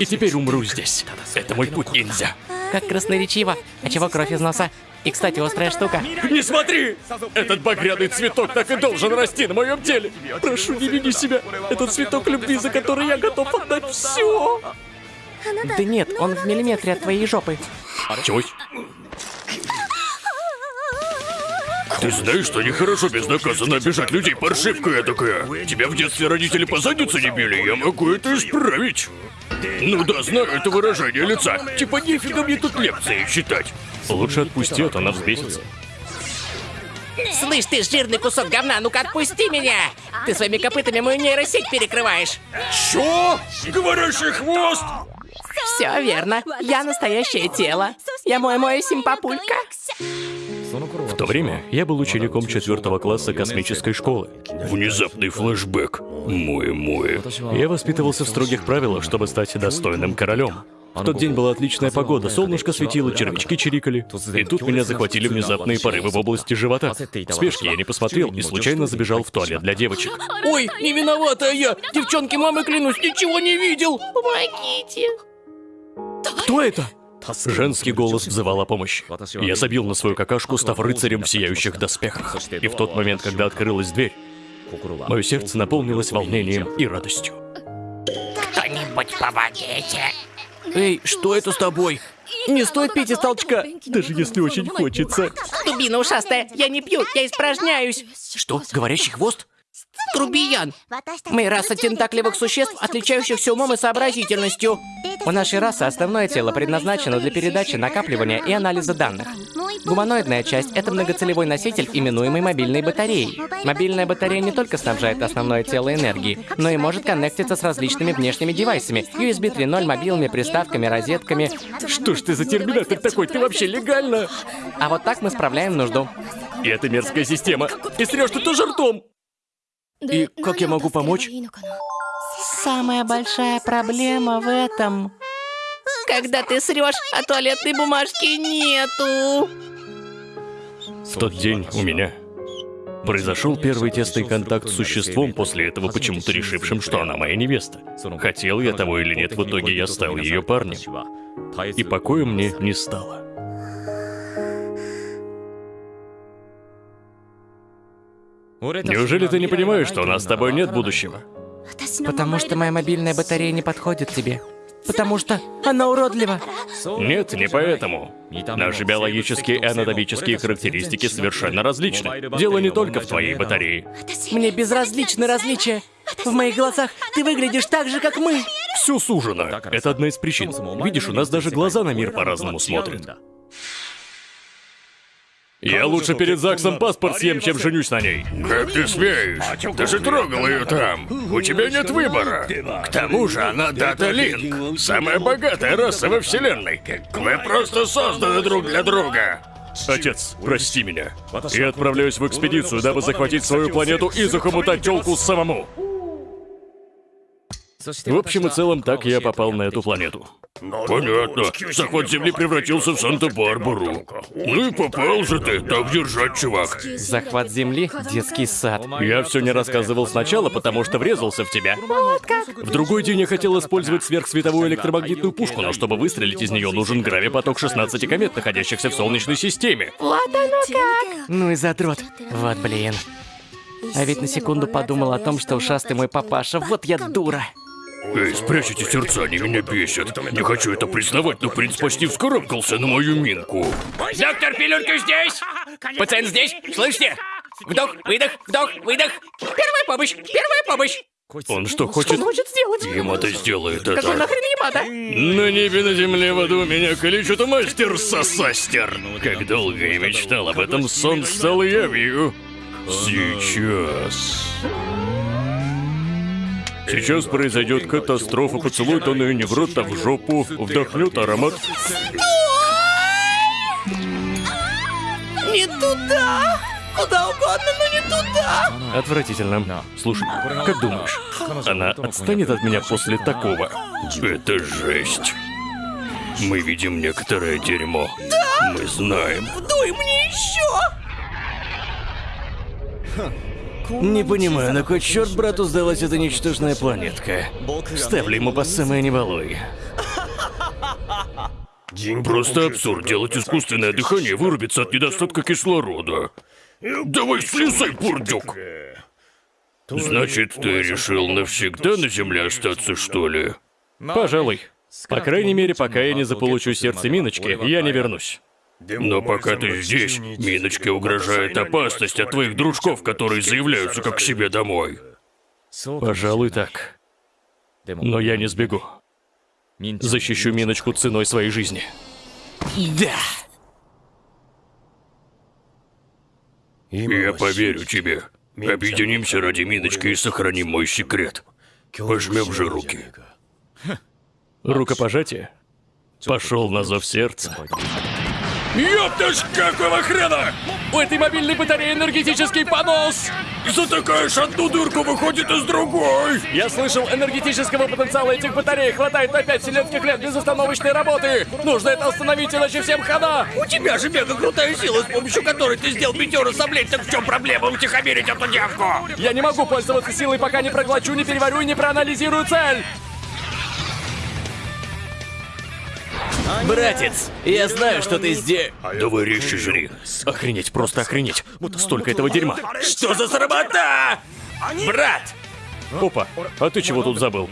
Speaker 1: И теперь умру здесь. Это мой путь ниндзя.
Speaker 2: Как красноречиво. А чего кровь из носа? И, кстати, острая штука.
Speaker 1: Не смотри! Этот багряный цветок так и должен расти на моем теле. Прошу, не вини себя. Это цветок любви, за который я готов отдать все.
Speaker 2: Да нет, он в миллиметре от твоей жопы.
Speaker 1: Чего?
Speaker 15: Ты знаешь, что нехорошо безнаказанно обижать людей, паршивка я такая. Тебя в детстве родители по заднице не били, я могу это исправить. Ну да, знаю это выражение лица. Типа нифига мне тут лекции читать.
Speaker 1: Лучше отпусти, а то она взбесится.
Speaker 2: Слышь, ты жирный кусок говна, ну-ка отпусти меня! Ты своими копытами мою нейросеть перекрываешь.
Speaker 15: Что? Говорящий хвост?
Speaker 2: Все верно. Я настоящее тело. Я мой-мой симпапулька.
Speaker 1: В то время я был учеником четвертого класса космической школы.
Speaker 15: Внезапный флешбэк. Мое-мое.
Speaker 1: Я воспитывался в строгих правилах, чтобы стать достойным королем. В тот день была отличная погода, солнышко светило, червячки чирикали. И тут меня захватили внезапные порывы в области живота. В спешке я не посмотрел и случайно забежал в туалет для девочек.
Speaker 2: Ой, не виновата я! Девчонки, мамы клянусь, ничего не видел! Помогите!
Speaker 1: Кто это? Женский голос взывал о помощи. Я забил на свою какашку, став рыцарем в сияющих доспехах. И в тот момент, когда открылась дверь, мое сердце наполнилось волнением и радостью.
Speaker 2: Кто-нибудь помогите! Эй, что это с тобой? Не стоит пить из толчка!
Speaker 1: Даже если очень хочется.
Speaker 2: Дубина ушастая, я не пью, я испражняюсь! Что, говорящий хвост? Грубиян. Мы раса тентакливых существ, отличающихся умом и сообразительностью. У нашей расы основное тело предназначено для передачи, накапливания и анализа данных. Гуманоидная часть — это многоцелевой носитель, именуемый мобильной батареей. Мобильная батарея не только снабжает основное тело энергией, но и может коннектиться с различными внешними девайсами. USB 3.0, мобилами, приставками, розетками.
Speaker 18: Что ж ты за терминатор такой? Ты вообще легально?
Speaker 2: А вот так мы справляем нужду.
Speaker 18: И это мерзкая система. И срешь ты тоже ртом. И как я могу помочь?
Speaker 2: Самая большая проблема в этом... Когда ты срешь, а туалетной бумажки нету.
Speaker 1: В тот день у меня произошел первый тесный контакт с существом, после этого почему-то решившим, что она моя невеста. Хотел я того или нет, в итоге я стал ее парнем. И покоя мне не стало. Неужели ты не понимаешь, что у нас с тобой нет будущего?
Speaker 2: Потому что моя мобильная батарея не подходит тебе. Потому что она уродлива.
Speaker 1: Нет, не поэтому. Наши биологические и анатомические характеристики совершенно различны. Дело не только в твоей батарее.
Speaker 2: Мне безразличны различия. В моих глазах ты выглядишь так же, как мы.
Speaker 1: Все сужено. Это одна из причин. Видишь, у нас даже глаза на мир по-разному смотрят. Я лучше перед ЗАГСом паспорт съем, чем женюсь на ней. Как ты смеешь? Ты же трогал ее там. У тебя нет выбора. К тому же она Дата Линк. Самая богатая раса во вселенной. Вы просто созданы друг для друга. Отец, прости меня. Я отправляюсь в экспедицию, дабы захватить свою планету и захомутать телку самому. В общем и целом, так я попал на эту планету. Понятно. Захват Земли превратился в Санта-Барбару. Ну и попал же ты. Так держать, чувак.
Speaker 2: Захват земли — детский сад.
Speaker 1: Я все не рассказывал сначала, потому что врезался в тебя. В другой день я хотел использовать сверхсветовую электромагнитную пушку, но чтобы выстрелить из нее, нужен гравипоток 16 комет, находящихся в Солнечной системе.
Speaker 2: Ну и задрот. Вот блин. А ведь на секунду подумал о том, что ушастый мой папаша. Вот я дура.
Speaker 1: Эй, спрячьте сердца, они меня бесят. Не хочу это признавать, но принц почти вскарабкался на мою минку.
Speaker 19: Доктор Пилюлька здесь! Пациент здесь! Слышите? Вдох, выдох, вдох, выдох. Первая помощь! Первая помощь!
Speaker 1: Он что хочет?
Speaker 2: Хочет сделать?
Speaker 1: Ему-то сделает
Speaker 2: Какой
Speaker 1: это.
Speaker 2: нахрен ема, да?
Speaker 1: На небе, на земле, в аду меня калечит мастер Сосастер. Как долго я мечтал об этом, сон стал явью. Сейчас. Сейчас произойдет катастрофа, поцелует он ее не в рот, а в жопу, вдохнет аромат.
Speaker 2: Не туда! Куда угодно, но не туда!
Speaker 1: Отвратительно. Слушай, как думаешь, она отстанет от меня после такого? Это жесть. Мы видим некоторое дерьмо. Мы знаем.
Speaker 2: Дуй мне еще!
Speaker 1: Не понимаю, на кой черт брату сдалась эта ничтожная планетка? Ставлю ему по самое не балуй. Просто абсурд делать искусственное дыхание вырубиться от недостатка кислорода. Давай слезай, бурдюк! Значит, ты решил навсегда на Земле остаться, что ли? Пожалуй. По крайней мере, пока я не заполучу сердце Миночки, я не вернусь. Но пока ты здесь, Миночке угрожает опасность от твоих дружков, которые заявляются как к себе домой. Пожалуй, так. Но я не сбегу. Защищу Миночку ценой своей жизни.
Speaker 2: Да!
Speaker 1: Я поверю тебе. Объединимся ради Миночки и сохраним мой секрет. Пожмем же руки. Рукопожатие? Пошел на зов сердца. Ёптаж, какого хрена?
Speaker 18: У этой мобильной батареи энергетический понос!
Speaker 1: Затыкаешь одну дырку, выходит из другой.
Speaker 18: Я слышал, энергетического потенциала этих батарей хватает на 5 вселенских лет безостановочной работы! Нужно это остановить, иначе всем хана!
Speaker 19: У тебя же мега крутая сила, с помощью которой ты сделал пятеру соблеть, так в чем проблема утихомирить эту девку?
Speaker 18: Я не могу пользоваться силой, пока не проглочу, не переварю и не проанализирую цель!
Speaker 20: Братец, я знаю, что ты здесь.
Speaker 1: Давай резче жри. Охренеть, просто охренеть. Столько этого дерьма.
Speaker 19: Что за сработа? Брат!
Speaker 1: Опа, а ты чего тут забыл?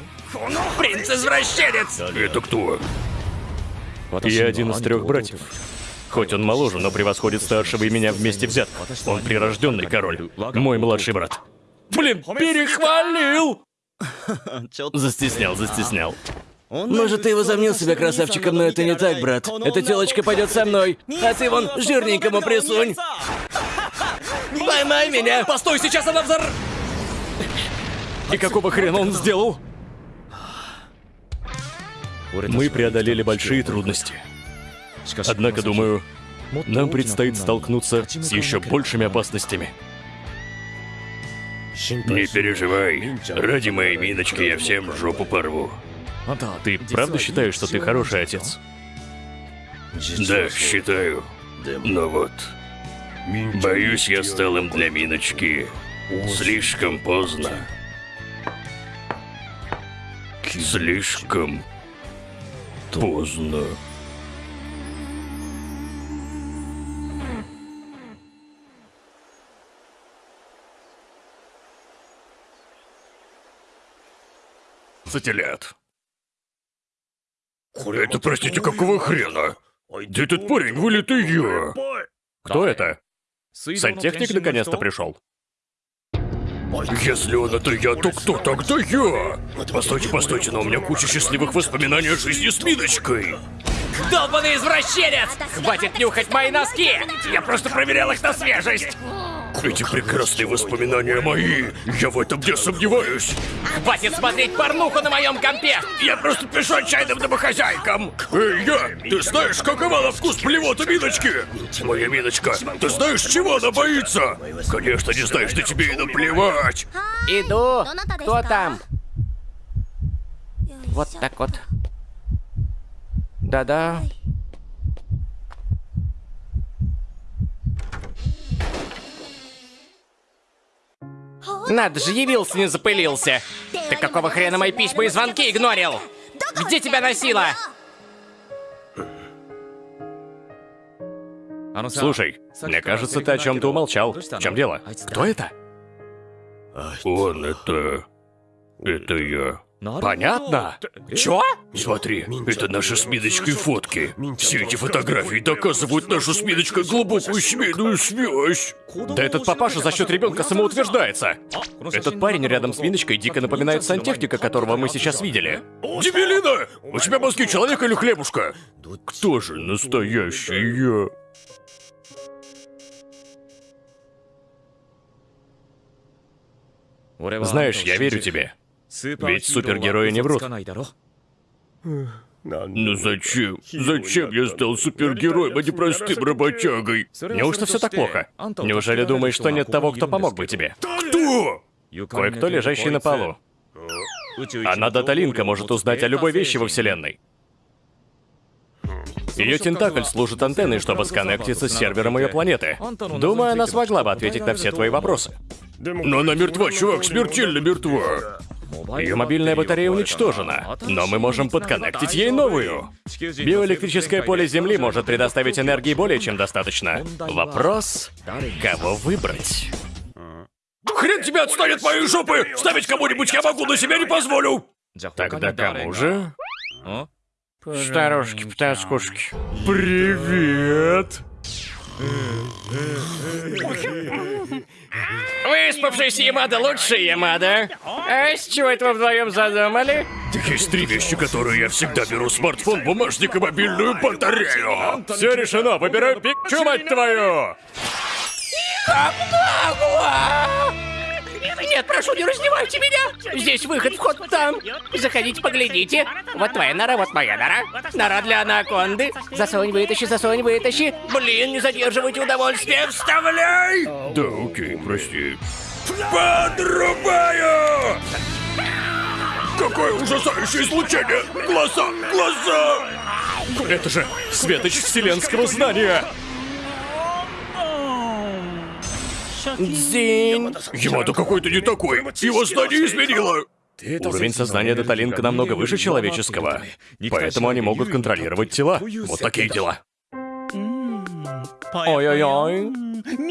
Speaker 19: Принц-извращенец!
Speaker 1: Это кто? Я один из трех братьев. Хоть он моложе, но превосходит старшего и меня вместе взятых. Он прирожденный король. Мой младший брат. Блин, перехвалил!
Speaker 5: Застеснял, застеснял.
Speaker 3: Может, ты возомнил себя красавчиком, но это не так, брат. Эта телочка пойдет со мной, а ты вон жирненькому присунь. Поймай меня!
Speaker 1: Постой, сейчас она взор... И какого хрена он сделал? Мы преодолели большие трудности. Однако, думаю, нам предстоит столкнуться с еще большими опасностями.
Speaker 6: Не переживай. Ради моей миночки я всем жопу порву.
Speaker 1: Ты правда считаешь, что ты хороший отец?
Speaker 6: Да, считаю. Но вот... Боюсь, я стал им для миночки слишком поздно. Слишком поздно.
Speaker 1: Сателлит. Это, простите, какого хрена? Да этот парень вылитый я. Кто это? Сантехник наконец-то пришел. Если он это я, то кто тогда я? Постойте, постойте, но у меня куча счастливых воспоминаний о жизни с Миночкой.
Speaker 2: Долбаный извращенец! Хватит нюхать мои носки! Я просто проверял их на свежесть!
Speaker 1: Эти прекрасные воспоминания мои. Я в этом не сомневаюсь.
Speaker 2: Хватит смотреть порнуху на моем компе!
Speaker 1: Я просто пишу отчаянным домохозяйкам. Эй, я, ты знаешь, какова на вкус плевота Миночки? Моя Миночка, ты знаешь, чего она боится? Конечно, не знаешь, да тебе и наплевать.
Speaker 2: Иду! Кто там? Вот так вот. Да-да. Надо же, явился, не запылился. Ты какого хрена мои письма и звонки игнорил? Где тебя носило?
Speaker 1: Слушай, мне кажется, ты о чем-то умолчал. В чем дело? Кто это? Он это... Это я. Понятно. Чё? Смотри, это наши с Миночкой фотки. Все эти фотографии доказывают нашу с Миночкой глубокую семейную связь. Да этот папаша за счет ребенка самоутверждается. Этот парень рядом с Миночкой дико напоминает сантехника, которого мы сейчас видели. Дебилина! У тебя мозги человека или хлебушка? Кто же настоящий я? Знаешь, я верю тебе. Ведь супергерои не врут. Ну зачем? Зачем я стал супергероем, а не простым работягой? Неужто все так плохо? Неужели думаешь, что нет того, кто помог бы тебе? Кто? Кое-кто, лежащий на полу. Она Даталинка может узнать о любой вещи во Вселенной. Ее тентакль служит антенной, чтобы сконнектиться с сервером ее планеты. Думаю, она смогла бы ответить на все твои вопросы. Но она мертва, чувак, смертельно мертва. Ее мобильная батарея уничтожена, но мы можем подконнектить ей новую. Биоэлектрическое поле Земли может предоставить энергии более чем достаточно. Вопрос, кого выбрать? Хрен тебя отстанет от моей жопы! Ставить кому-нибудь я могу, но себя не позволю! Тогда кому же?
Speaker 2: Старушки, потаскушки.
Speaker 1: Привет!
Speaker 2: Выспавшийся Ямада лучший Ямада. А с чего это вы вдвоем задумали?
Speaker 1: Есть три вещи, которые я всегда беру. Смартфон, бумажник и мобильную батарею. Все решено, выбираю Пикчу, мать твою!
Speaker 2: Нет, прошу, не раздевайте меня! Здесь выход, вход там. Заходите, поглядите. Вот твоя нора, вот моя нора. Нора для анаконды. Засунь, вытащи, засунь, вытащи. Блин, не задерживайте удовольствие, вставляй!
Speaker 1: Да, окей, прости. Подрубаю! Какое ужасающее излучение! Глаза, глаза! Это же светоч вселенского знания!
Speaker 2: Дзинь.
Speaker 1: Ямато какой-то не такой! Его знание изменило! Уровень сознания Даталинка намного выше человеческого, поэтому они могут контролировать тела. Вот такие дела.
Speaker 3: Ой-ой-ой.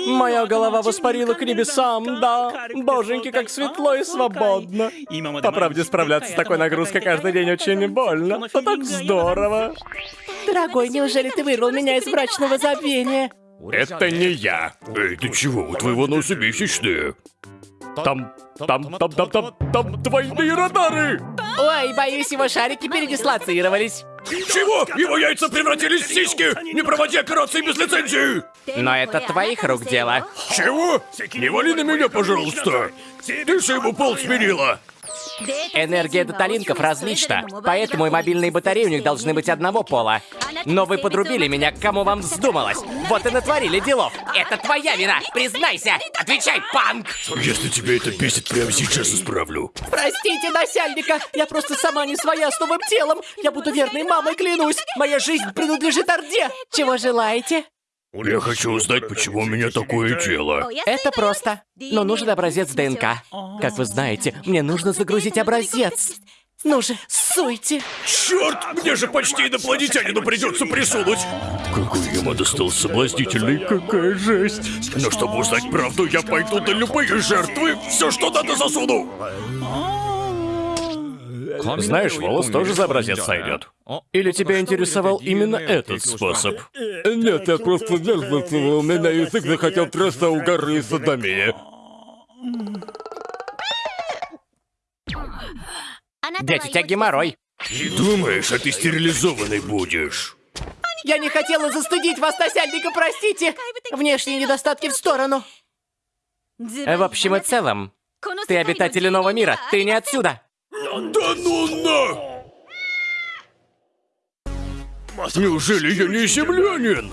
Speaker 3: Моя голова воспарила к небесам, да. Боженьки, как светло и свободно. По правде, справляться с такой нагрузкой каждый день очень больно. Но так здорово.
Speaker 4: Дорогой, неужели ты вырвал меня из брачного забвения?
Speaker 1: Это не я. Эй, ты чего? У твоего носа месячные.
Speaker 21: Там, там, там, там, там, там двойные радары!
Speaker 22: Ой, боюсь, его шарики передислоцировались.
Speaker 1: Чего? Его яйца превратились в сиськи! Не проводи операции без лицензии!
Speaker 2: Но это твоих рук дело.
Speaker 1: Чего? Не вали на меня, пожалуйста! Ты же ему пол сменила!
Speaker 2: Энергия деталинков различна, поэтому и мобильные батареи у них должны быть одного пола. Но вы подрубили меня, кому вам вздумалось. Вот и натворили делов. Это твоя вина, признайся! Отвечай, панк!
Speaker 1: Если тебе это бесит, прямо сейчас исправлю.
Speaker 22: Простите, насяльника, я просто сама не своя с новым телом. Я буду верной мамой, клянусь. Моя жизнь принадлежит Орде. Чего желаете?
Speaker 1: Я хочу узнать, почему у меня такое тело.
Speaker 22: Это просто. Но нужен образец ДНК. Как вы знаете, мне нужно загрузить образец. Ну же, суйте.
Speaker 1: Черт, мне же почти инопланетянину придется присунуть. Какой ему достался соблазнительный, какая жесть. Но чтобы узнать правду, я пойду на любые жертвы. Все, что надо, засуну.
Speaker 21: Знаешь, волос тоже за образец сойдет. Или тебя интересовал именно этот способ? Нет, я просто нервничал, у меня язык захотел просто у горы садомия.
Speaker 2: Дядя, у тебя геморрой.
Speaker 1: Думаешь, а ты стерилизованный будешь?
Speaker 22: Я не хотела застыдить вас, насяльника, простите. Внешние недостатки в сторону.
Speaker 2: В общем и целом, ты обитатель иного мира, ты не отсюда.
Speaker 1: Да ну на! Неужели я не землянин?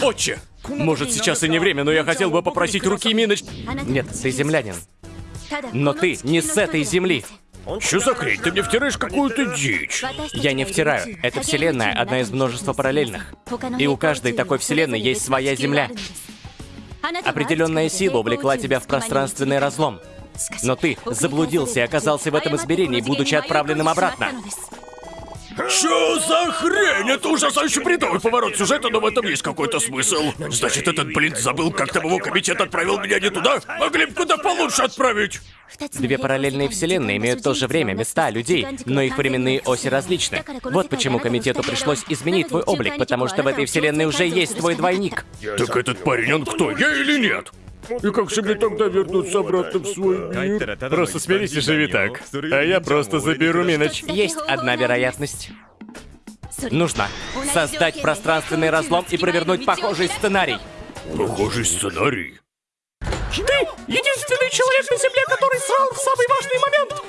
Speaker 21: Отче! Может, сейчас и не время, но я хотел бы попросить руки Миноч...
Speaker 2: Нет, ты землянин. Но ты не с этой земли.
Speaker 1: Что за хрень? Ты мне втираешь какую-то дичь.
Speaker 2: Я не втираю. Эта вселенная одна из множества параллельных. И у каждой такой вселенной есть своя земля. Определенная сила увлекла тебя в пространственный разлом. Но ты заблудился и оказался в этом измерении, будучи отправленным обратно.
Speaker 1: Что за хрень? Это ужасающий бредовый поворот сюжета, но в этом есть какой-то смысл. Значит, этот блин забыл, как там его комитет отправил меня не туда? Могли бы куда получше отправить.
Speaker 2: Две параллельные вселенные имеют то же время, места, людей, но их временные оси различны. Вот почему комитету пришлось изменить твой облик, потому что в этой вселенной уже есть твой двойник.
Speaker 1: Так этот парень, он кто, я или нет? И как же мне тогда вернуться обратно в свой мир?
Speaker 21: Просто смирись и живи так. А я просто заберу Миноч.
Speaker 2: Есть одна вероятность. Нужно создать пространственный разлом и провернуть похожий сценарий.
Speaker 1: Похожий сценарий.
Speaker 22: Единственный человек на Земле, который срал в самый важный момент.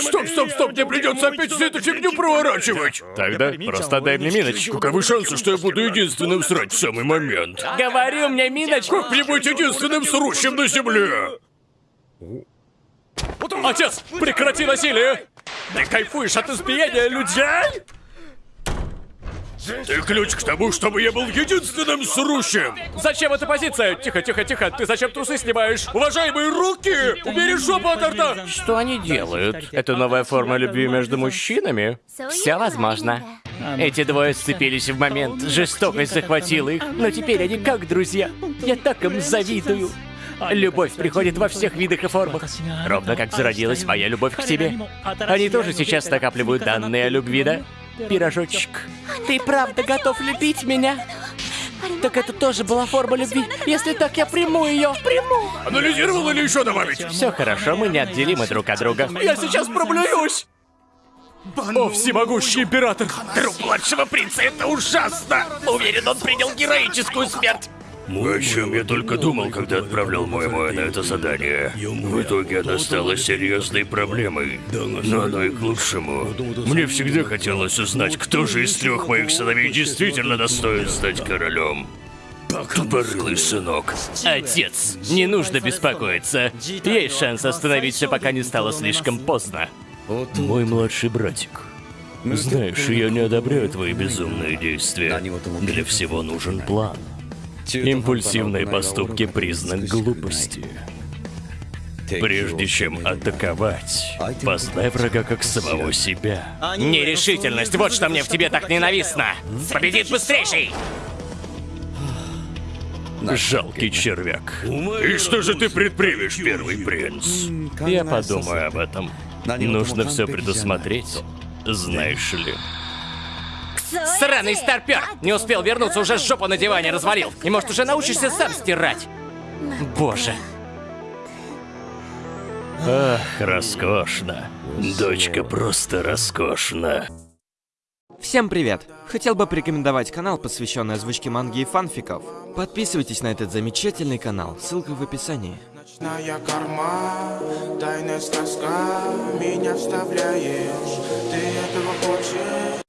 Speaker 1: Стоп, стоп, стоп, мне придется опять всю эту фигню проворачивать.
Speaker 21: Тогда просто дай мне Миноч.
Speaker 1: Каковы шансы, что я буду единственным срать в самый момент?
Speaker 2: Говорю мне, Миноч,
Speaker 1: Как мне быть единственным срущим на земле?
Speaker 21: Отец, прекрати насилие! Ты кайфуешь от избиения людей?
Speaker 1: Ты ключ к тому, чтобы я был единственным срущим.
Speaker 21: Зачем эта позиция? Тихо, тихо, тихо. Ты зачем трусы снимаешь? Уважаемые руки! Убери жопу от рта!
Speaker 2: что они делают? Это новая форма любви между мужчинами? Все возможно. Эти двое сцепились в момент, жестокость захватила их, но теперь они как друзья. Я так им завидую. Любовь приходит во всех видах и формах. Ровно как зародилась моя любовь к тебе. Они тоже сейчас накапливают данные о любви, да? Пирожочек. Ты правда готов любить меня? Так это тоже была форма любви. Если так, я приму ее. Приму.
Speaker 1: Анализировал или еще добавить?
Speaker 2: Все хорошо, мы неотделимы друг от друга.
Speaker 21: Я сейчас проблююсь! О, всемогущий император!
Speaker 1: Труп младшего принца, это ужасно! Уверен, он принял героическую смерть. О чем я только думал, когда отправлял моего на это задание. В итоге она стала серьезной проблемой. Но оно и к лучшему. Мне всегда хотелось узнать, кто же из трех моих сыновей действительно достоин стать королем. Тупорылый сынок.
Speaker 2: Отец, не нужно беспокоиться. Есть шанс остановить все, пока не стало слишком поздно.
Speaker 1: Мой младший братик. Знаешь, я не одобряю твои безумные действия. Для всего нужен план. Импульсивные поступки – признак глупости. Прежде чем атаковать, познай врага как самого себя.
Speaker 2: Нерешительность, вот что мне в тебе так ненавистно. Победит быстрейший!
Speaker 1: Жалкий червяк. И что же ты предпримешь, первый принц?
Speaker 21: Я подумаю об этом.
Speaker 1: Нужно все предусмотреть, знаешь ли.
Speaker 2: Сраный старпер! Не успел вернуться, уже жопу на диване развалил. И может уже научишься сам стирать. Боже.
Speaker 1: Ах, роскошно. Дочка просто роскошна.
Speaker 23: Всем привет! Хотел бы порекомендовать канал, посвященный озвучке манги и фанфиков. Подписывайтесь на этот замечательный канал, ссылка в описании.
Speaker 24: Ночная корма, тайная сказка Меня вставляешь, ты этого хочешь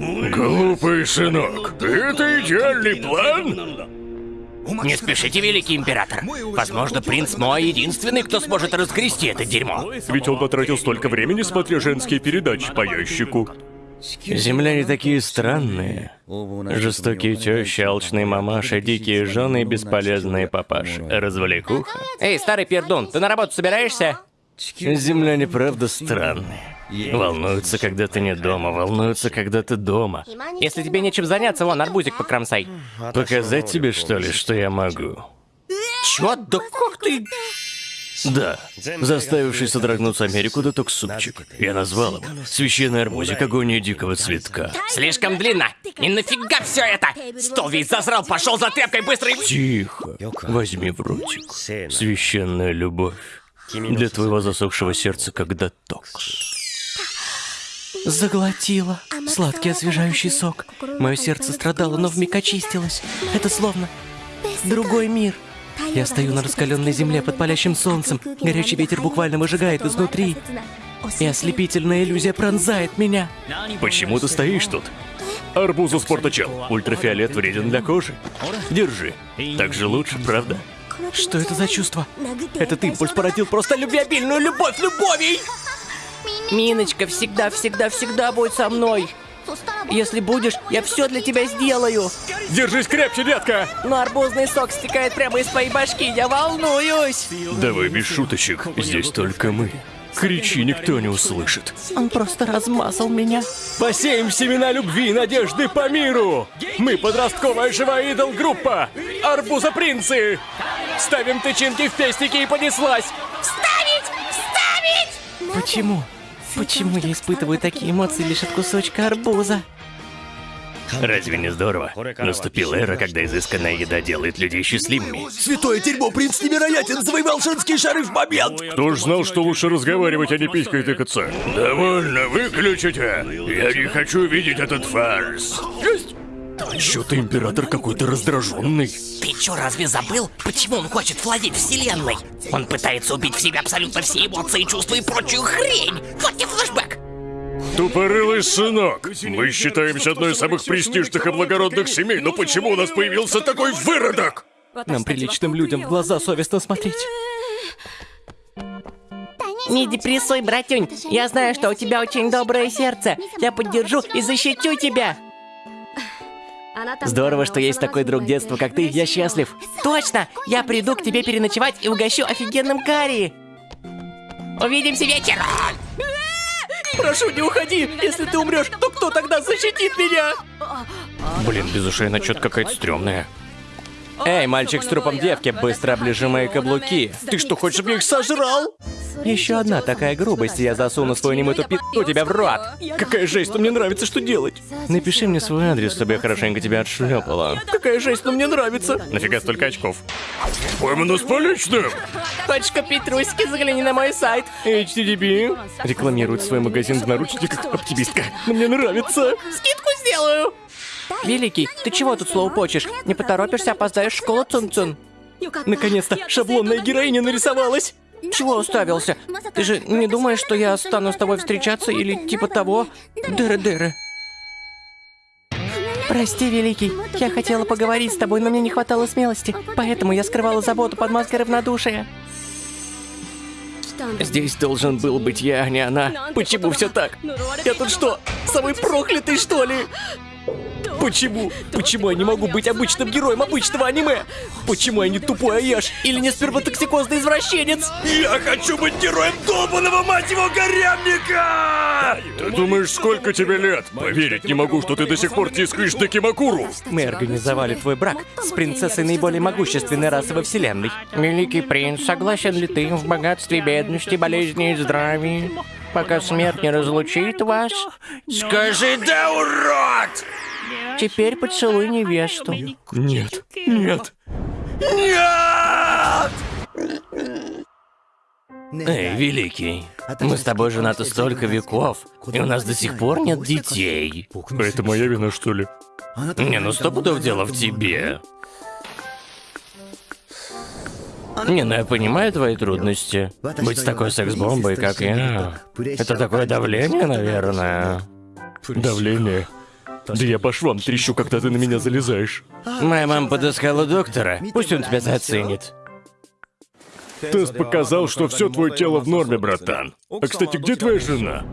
Speaker 25: Глупый сынок, это идеальный план?
Speaker 26: Не спешите, великий император. Возможно, принц Моа единственный, кто сможет разгрести это дерьмо.
Speaker 25: Ведь он потратил столько времени, смотря женские передачи по ящику.
Speaker 1: Земляне такие странные. Жестокие тещи, алчные мамаши, дикие жены и бесполезные папаши. Развлекуха.
Speaker 26: Эй, старый пердун, ты на работу собираешься?
Speaker 1: Земляне правда странные. Волнуются, когда ты не дома, волнуются, когда ты дома.
Speaker 26: Если тебе нечем заняться, вон, арбузик покромсай.
Speaker 1: Показать тебе, что ли, что я могу?
Speaker 26: Чё? Да как ты?
Speaker 1: Да, заставивший содрогнуться Америку деток супчик. Я назвал его «Священный арбузик агония дикого цветка».
Speaker 26: Слишком длинно. И нафига все это? Стол весь зазрал, пошел за тряпкой быстро и...
Speaker 1: Тихо, возьми в ротик. Священная любовь для твоего засохшего сердца, как детокс.
Speaker 2: Заглотила. Сладкий освежающий сок. Мое сердце страдало, но вмиг очистилось. Это словно другой мир. Я стою на раскаленной земле под палящим солнцем. Горячий ветер буквально выжигает изнутри. И ослепительная иллюзия пронзает меня.
Speaker 1: Почему ты стоишь тут? Арбузу спортачел. Ультрафиолет вреден для кожи. Держи. Так же лучше, правда?
Speaker 2: Что это за чувство? Этот импульс породил просто любвеобильную любовь любовей! Миночка всегда, всегда, всегда будь со мной. Если будешь, я все для тебя сделаю.
Speaker 25: Держись крепче, детка!
Speaker 2: Но арбузный сок стекает прямо из твоей башки, я волнуюсь.
Speaker 1: Давай без шуточек. Здесь только мы. Кричи, никто не услышит.
Speaker 2: Он просто размазал меня.
Speaker 25: Посеем семена любви и надежды по миру! Мы подростковая живая идол-группа! Арбузопринцы! Ставим тычинки в пестики и понеслась!
Speaker 2: Почему? Почему я испытываю такие эмоции лишь от кусочка арбуза?
Speaker 1: Разве не здорово? Наступила эра, когда изысканная еда делает людей счастливыми.
Speaker 27: Святое дерьмо, принц невероятен, завоевал женские шары в момент!
Speaker 25: Кто ж знал, что лучше разговаривать, а не писькой тыкаться? Довольно, выключите! Я не хочу видеть этот фарс! Есть!
Speaker 27: Чё-то император какой-то раздраженный.
Speaker 26: Ты чё, разве забыл, почему он хочет владеть вселенной? Он пытается убить в себе абсолютно все эмоции, чувства и прочую хрень! Вот тебе флешбэк!
Speaker 25: Тупорылый сынок! Мы считаемся одной из самых престижных и благородных семей, но почему у нас появился такой выродок?
Speaker 2: Нам, приличным людям, в глаза совестно смотреть.
Speaker 28: Не депрессуй, братюнь. Я знаю, что у тебя очень доброе сердце. Я поддержу и защитю тебя.
Speaker 2: Здорово, что есть такой друг детства, как ты. Я счастлив.
Speaker 28: Точно! Я приду к тебе переночевать и угощу офигенным карри. Увидимся вечером!
Speaker 2: Прошу, не уходи! Если ты умрешь, то кто тогда защитит меня?
Speaker 26: Блин, без ушей она что-то какая-то стрёмная.
Speaker 2: Эй, мальчик с трупом девки, быстро оближи мои каблуки. Ты что, хочешь, чтобы я их сожрал? Еще одна такая грубость, я засуну свою немытую пи***у тебя в рот. Какая жесть, но мне нравится, что делать.
Speaker 1: Напиши мне свой адрес, чтобы я хорошенько тебя отшлепала.
Speaker 2: Какая жесть, но мне нравится.
Speaker 26: Нафига столько очков?
Speaker 25: Поймано с поличным!
Speaker 28: Хочешь купить трусики, загляни на мой сайт.
Speaker 2: HTTP рекламирует свой магазин в наручниках оптимистка. Но мне нравится.
Speaker 28: Скидку сделаю.
Speaker 2: Великий, ты чего тут слоупочешь? Не поторопишься, опоздаешь в школу Цун-Цун. Наконец-то шаблонная героиня нарисовалась. Чего уставился? Ты же не думаешь, что я стану с тобой встречаться или типа того? Дыры-дыры. Прости, Великий, я хотела поговорить с тобой, но мне не хватало смелости, поэтому я скрывала заботу под маской равнодушия. Здесь должен был быть я, а не она. Почему все так? Я тут что, самый проклятый, что ли? Почему? Почему я не могу быть обычным героем обычного аниме? Почему я не тупой Аяш или не сперматоксикозный извращенец?
Speaker 27: Я хочу быть героем долбанного, мать его, гаремника!
Speaker 25: Ты думаешь, сколько тебе лет? Поверить не могу, что ты до сих пор тискаешь Дакимакуру!
Speaker 2: Мы организовали твой брак с принцессой наиболее могущественной расы во вселенной.
Speaker 28: Великий принц, согласен ли ты в богатстве, бедности, болезни и здравии? пока смерть не разлучит вас.
Speaker 27: Скажи, да урод!
Speaker 2: Теперь поцелуй невесту.
Speaker 25: Нет,
Speaker 27: нет, нет!
Speaker 2: Эй, Великий, мы с тобой женаты столько веков, и у нас до сих пор нет детей.
Speaker 29: Это моя вина, что ли?
Speaker 2: Не, ну сто пудов дело в тебе. Не, ну я понимаю твои трудности. Быть с такой секс-бомбой, как я. Это такое давление, наверное.
Speaker 29: Давление. Да я по швам трещу, когда ты на меня залезаешь.
Speaker 2: Моя мама подыскала доктора. Пусть он тебя заценит.
Speaker 29: Тест показал, что все твое тело в норме, братан. А кстати, где твоя жена?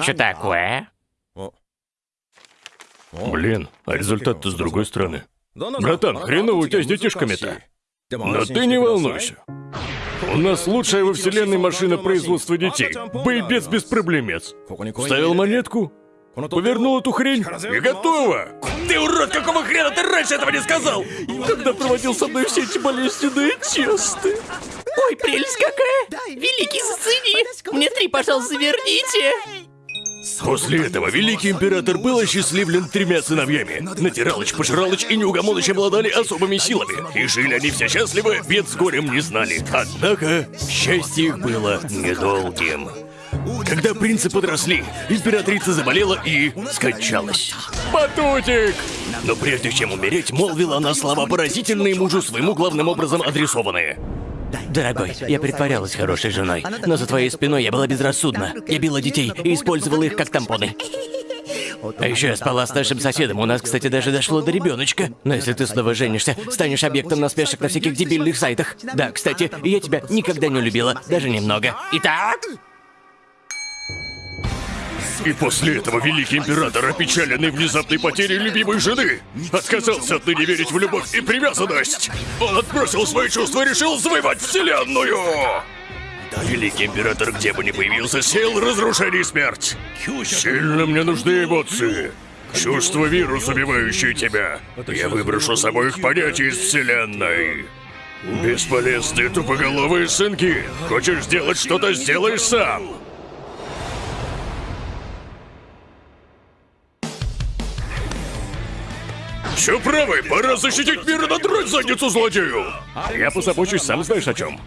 Speaker 30: Что такое?
Speaker 29: Блин, а результат-то с другой стороны. Братан, хреново у тебя с детишками-то. Но ты не волнуйся. У нас лучшая во вселенной машина производства детей. Боебец без проблемец. Вставил монетку, повернул эту хрень и готово.
Speaker 1: Ты урод, какого хрена ты раньше этого не сказал?
Speaker 29: Когда проводил со мной все эти болезненные тесты.
Speaker 31: Ой, прелесть какая! Великий, зацени! Мне три, пожалуйста, верните!
Speaker 1: После этого великий император был осчастливлен тремя сыновьями. Натиралыч, Пожиралыч и Неугомоныч обладали особыми силами. И жили они все счастливы, бед с горем не знали. Однако, счастье их было недолгим. Когда принцы подросли, императрица заболела и скончалась.
Speaker 29: Батутик!
Speaker 1: Но прежде чем умереть, молвила она слова поразительные мужу своему главным образом адресованные.
Speaker 2: Дорогой, я притворялась хорошей женой, но за твоей спиной я была безрассудна. Я била детей и использовала их как тампоны. А еще я спала с нашим соседом. У нас, кстати, даже дошло до ребеночка. Но если ты снова женишься, станешь объектом насмешек на всяких дебильных сайтах. Да, кстати, я тебя никогда не любила, даже немного. Итак,
Speaker 1: И после этого великий император, опечаленный внезапной потерей любимой жены, отказался отныне верить в любовь и привязанность. Он отбросил свои чувства и решил завоевать вселенную. Великий император, где бы ни появился, сеял разрушение и смерть. Сильно мне нужны эмоции. Чувство вирус, убивающий тебя. Я выброшу с обоих понятий из вселенной. Бесполезные тупоголовые сынки. Хочешь сделать что-то, сделай сам. Все правы, пора защитить мир и надрать задницу злодею.
Speaker 29: Я позабочусь, сам знаешь о чем.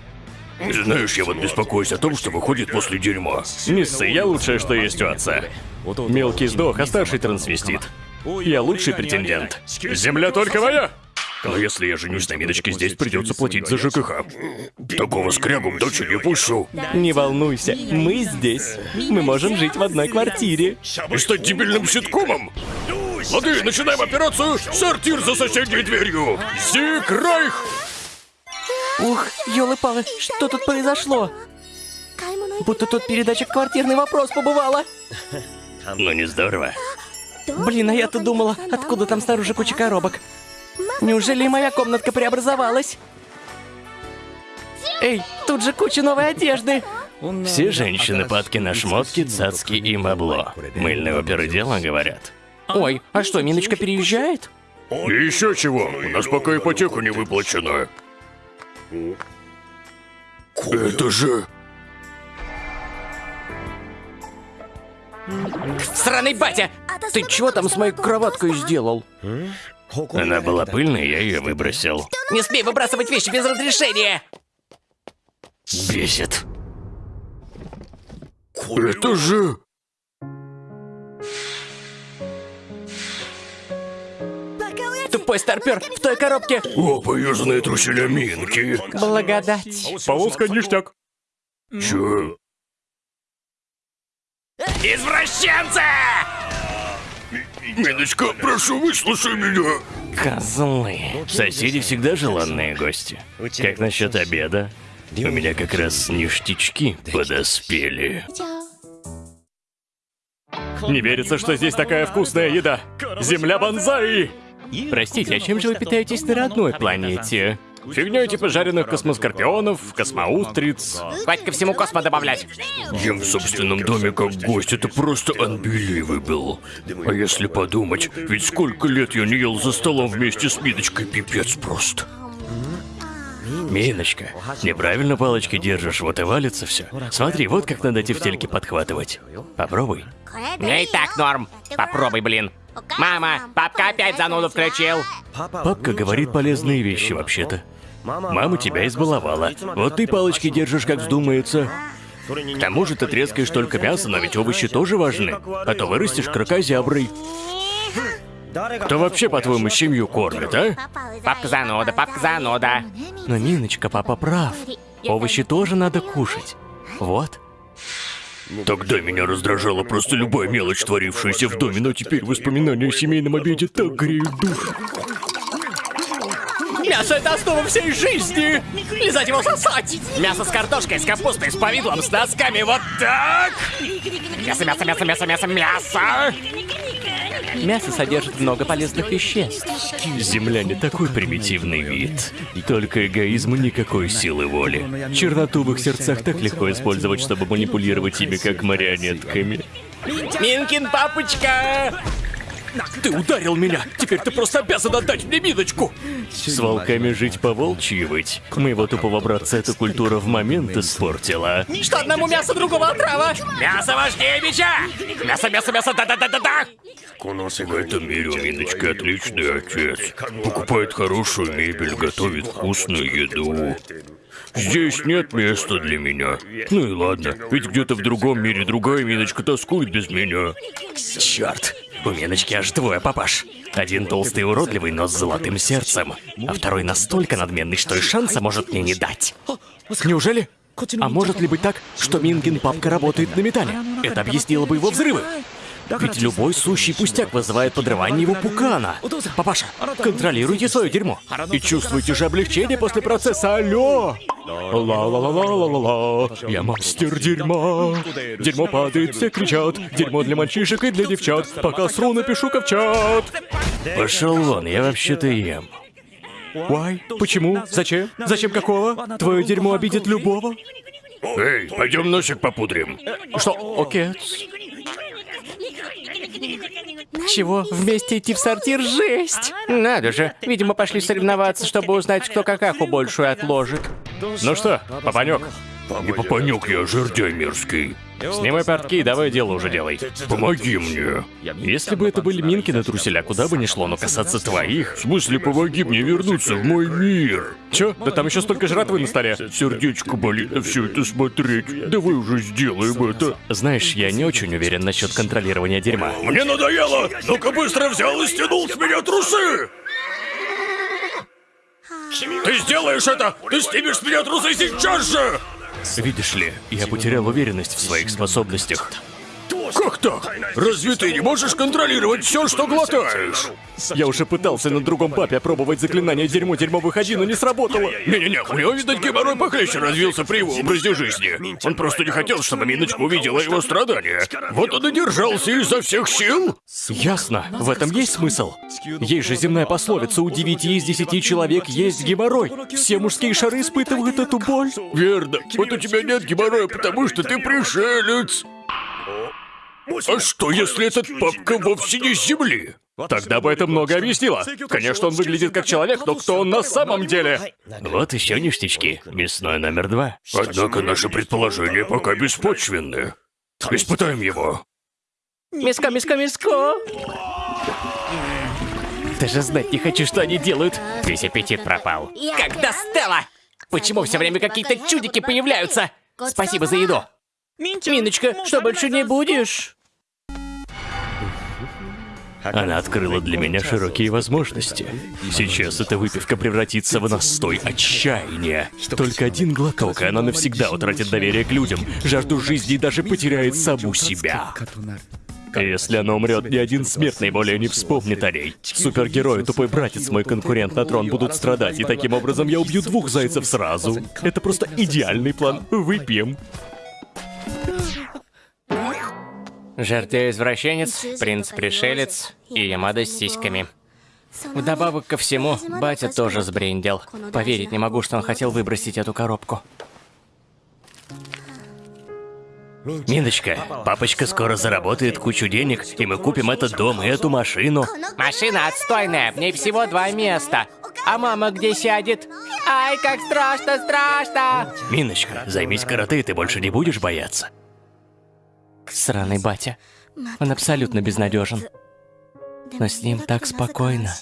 Speaker 1: Знаешь, я вот беспокоюсь о том, что выходит после дерьма.
Speaker 29: Миссы, я лучшее, что есть у отца. Мелкий сдох, а старший трансвестит. Я лучший претендент. Земля только моя!
Speaker 1: А если я женюсь на Миночке, здесь придется платить за ЖКХ. Такого скрягу в дочь не пущу.
Speaker 32: Не волнуйся, мы здесь. Мы можем жить в одной квартире.
Speaker 1: И стать дебильным ситкомом. Лады, начинаем операцию «Сортир за соседней дверью». Зиг Райх!
Speaker 31: Ух, елы-палы, что тут произошло? Будто тут передача «Квартирный вопрос» побывала.
Speaker 2: ну не здорово.
Speaker 31: Блин, а я-то думала, откуда там снаружи куча коробок. Неужели и моя комнатка преобразовалась? Эй, тут же куча новой одежды.
Speaker 2: Все женщины падки на шмотки, цацки и мабло. Мыльные оперы дела, говорят.
Speaker 31: Ой, а что, Миночка переезжает?
Speaker 1: И еще чего, у нас пока ипотека не выплачена. Это же...
Speaker 31: Сраный батя! Ты чего там с моей кроваткой сделал?
Speaker 2: Она была пыльной, я ее выбросил.
Speaker 31: Не смей выбрасывать вещи без разрешения!
Speaker 2: Бесит.
Speaker 1: Это же...
Speaker 31: Тупой старпер в той коробке!
Speaker 1: О, поюзанные труселя Минки.
Speaker 31: Благодать.
Speaker 29: Полоска ништяк.
Speaker 1: Че?
Speaker 30: Извращенцы!
Speaker 1: Миночка, прошу, выслушай меня.
Speaker 2: Козлы. Соседи всегда желанные гости. Как насчет обеда? У меня как раз ништячки подоспели.
Speaker 29: Не верится, что здесь такая вкусная еда. Земля бонзай!
Speaker 32: Простите, а чем же вы питаетесь на родной планете?
Speaker 29: Фигней типа жареных космоскорпионов, космоустриц.
Speaker 30: Хватит ко всему космо добавлять.
Speaker 1: Ем в собственном доме как гость, это просто unbelievable. А если подумать, ведь сколько лет я не ел за столом вместе с Миночкой, пипец просто.
Speaker 2: Миночка, неправильно палочки держишь, вот и валится все. Смотри, вот как надо тефтельки подхватывать. Попробуй.
Speaker 30: Мне и так норм. Попробуй, блин. Мама, папка опять зануду включил.
Speaker 2: Папка говорит полезные вещи вообще-то.
Speaker 1: Мама тебя избаловала. Вот ты палочки держишь, как вздумается. К тому же ты трескаешь только мясо, но ведь овощи тоже важны. А то вырастешь крокозяброй. Кто вообще, по-твоему, семью кормит, а?
Speaker 2: Папка зануда, папка зануда.
Speaker 33: Но, Миночка, папа прав. Овощи тоже надо кушать. Вот.
Speaker 34: Тогда меня раздражала просто любая мелочь, творившаяся в доме, но теперь воспоминания о семейном обеде так греют душу.
Speaker 35: Мясо — это основа всей жизни! Лизать его сосать!
Speaker 2: Мясо с картошкой, с капустой, с повидлом, с носками, вот так! Мясо, мясо, мясо, мясо, мясо, мясо!
Speaker 33: Мясо содержит много полезных веществ.
Speaker 1: Земляне такой примитивный вид. Только эгоизм и никакой силы воли. Черноту в их сердцах так легко использовать, чтобы манипулировать ими как марионетками.
Speaker 2: Минкин папочка!
Speaker 33: Ты ударил меня! Теперь ты просто обязан отдать мне Миночку!
Speaker 1: С волками жить по волчьи выть. Моего тупого братца эта культура в момент испортила.
Speaker 35: Что одному мясо, другого отрава!
Speaker 2: Мясо важнее меча! Мясо, мясо, мясо, да-да-да-да-да!
Speaker 34: В этом мире у Миночки отличный отец. Покупает хорошую мебель, готовит вкусную еду. Здесь нет места для меня. Ну и ладно, ведь где-то в другом мире другая Миночка тоскует без меня.
Speaker 1: Черт, у Миночки аж двое папаш. Один толстый и уродливый, но с золотым сердцем. А второй настолько надменный, что и шанса может мне не дать.
Speaker 33: Неужели? А может ли быть так, что Минкин папка работает на металле? Это объяснило бы его взрывы. Ведь любой сущий пустяк вызывает подрывание его пукана. Папаша, контролируйте свое дерьмо. И чувствуйте же облегчение после процесса. Алло! Ла-ла-ла-ла-ла-ла-ла. Я мастер дерьма. Дерьмо падает, все кричат. Дерьмо для мальчишек и для девчат. Пока сру, напишу-ка в чат.
Speaker 1: Пошел вон, я вообще-то ем.
Speaker 33: Why? Почему? Зачем? Зачем какого? Твое дерьмо обидит любого.
Speaker 34: Эй, пойдем носик попудрим.
Speaker 33: Что? Окей. Чего? Вместе идти в сортир? Жесть!
Speaker 2: Надо же, видимо, пошли соревноваться, чтобы узнать, кто какаху большую отложит.
Speaker 36: Ну что, папанек,
Speaker 34: Не попанек я, жердяй мерзкий.
Speaker 36: Снимай портки и давай дело уже делай.
Speaker 34: Помоги мне.
Speaker 36: Если бы это были Минкины труселя, куда бы ни шло, но касаться твоих...
Speaker 34: В смысле, помоги мне вернуться в мой мир.
Speaker 36: Чё? Да там еще столько жратвы на столе.
Speaker 34: Сердечко болит на все это смотреть. Давай уже сделаем это.
Speaker 36: Знаешь, я не очень уверен насчет контролирования дерьма.
Speaker 34: Мне надоело! Ну-ка быстро взял и стянул с меня трусы! Ты сделаешь это! Ты снимешь с меня трусы сейчас же!
Speaker 1: Видишь ли, я потерял уверенность в своих способностях.
Speaker 34: Как так? Разве ты не можешь контролировать все, что глотаешь?
Speaker 33: Я уже пытался на другом папе опробовать заклинание дерьмо дерьмо выходи, но не сработало.
Speaker 34: Не-не-не, у него, видать, геморрой похлеще развился при его образе жизни. Он просто не хотел, чтобы Миночка увидела его страдания. Вот он и держался изо всех сил.
Speaker 33: Ясно, в этом есть смысл. Есть же земная пословица, у девяти из десяти человек есть геморрой. Все мужские шары испытывают эту боль.
Speaker 34: Верно. Вот у тебя нет геморроя, потому что ты пришелец. А что, если этот папка вовсе не с земли?
Speaker 36: Тогда бы это много объяснило. Конечно, он выглядит как человек, но кто он на самом деле?
Speaker 1: Вот еще ништячки. Мясной номер два.
Speaker 34: Однако наши предположения пока беспочвенны. Испытаем его.
Speaker 35: Миско, миско, миско!
Speaker 33: Даже знать не хочу, что они делают.
Speaker 2: Весь аппетит пропал.
Speaker 35: Когда Стелла? Почему все время какие-то чудики появляются? Спасибо за еду. Миночка, что больше не будешь?
Speaker 1: Она открыла для меня широкие возможности. Сейчас эта выпивка превратится в настой отчаяния. Только один глоток, и она навсегда утратит доверие к людям, жажду жизни и даже потеряет саму себя. Если она умрет, ни один смертный более не вспомнит о ней. Супергерой, тупой братец, мой конкурент на трон будут страдать, и таким образом я убью двух зайцев сразу. Это просто идеальный план. Выпьем.
Speaker 2: Жертва-извращенец, принц-пришелец и Ямада с сиськами. Вдобавок ко всему, батя тоже сбрендил. Поверить не могу, что он хотел выбросить эту коробку.
Speaker 1: Миночка, папочка скоро заработает кучу денег, и мы купим этот дом и эту машину.
Speaker 2: Машина отстойная, в ней всего два места. А мама где сядет? Ай, как страшно, страшно!
Speaker 1: Миночка, займись карате, и ты больше не будешь бояться.
Speaker 33: Сраный батя. Он абсолютно безнадежен. Но с ним так спокойно.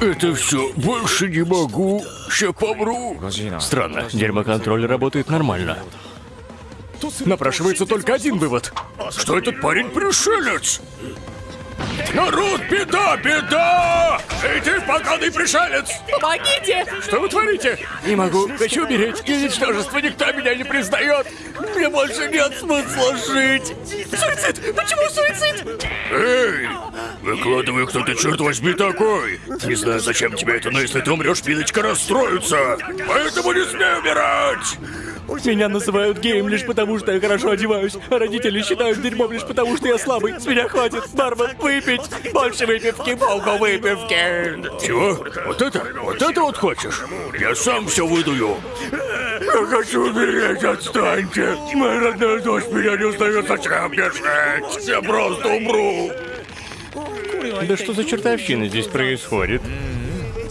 Speaker 1: Это все, больше не могу, ща помру.
Speaker 2: Странно, дерьмоконтроль работает нормально. Напрашивается только один вывод.
Speaker 1: Что этот парень пришелец? Народ, беда, беда! Эй, ты поганый пришелец!
Speaker 37: Помогите!
Speaker 2: Что вы творите? Не могу, хочу умереть. И ничтожество, никто меня не признает. Мне больше нет смысла жить. Суицид! Почему суицид?
Speaker 1: Эй! Выкладывай, кто ты, черт возьми, такой! Не знаю, зачем тебе это, но если ты умрешь, Пилочка расстроится! Поэтому не смей умирать!
Speaker 2: Меня называют геем лишь потому, что я хорошо одеваюсь, а родители считают дерьмом лишь потому, что я слабый. С меня хватит, бармен, выпить! Больше выпивки, полку выпивки!
Speaker 1: Чего? Вот это? Вот это вот хочешь? Я сам все выдую! Я хочу умереть, отстаньте! Моя родная дочь меня не узнает, зачем мне жить? Я просто умру!
Speaker 2: Да что за чертовщина здесь происходит?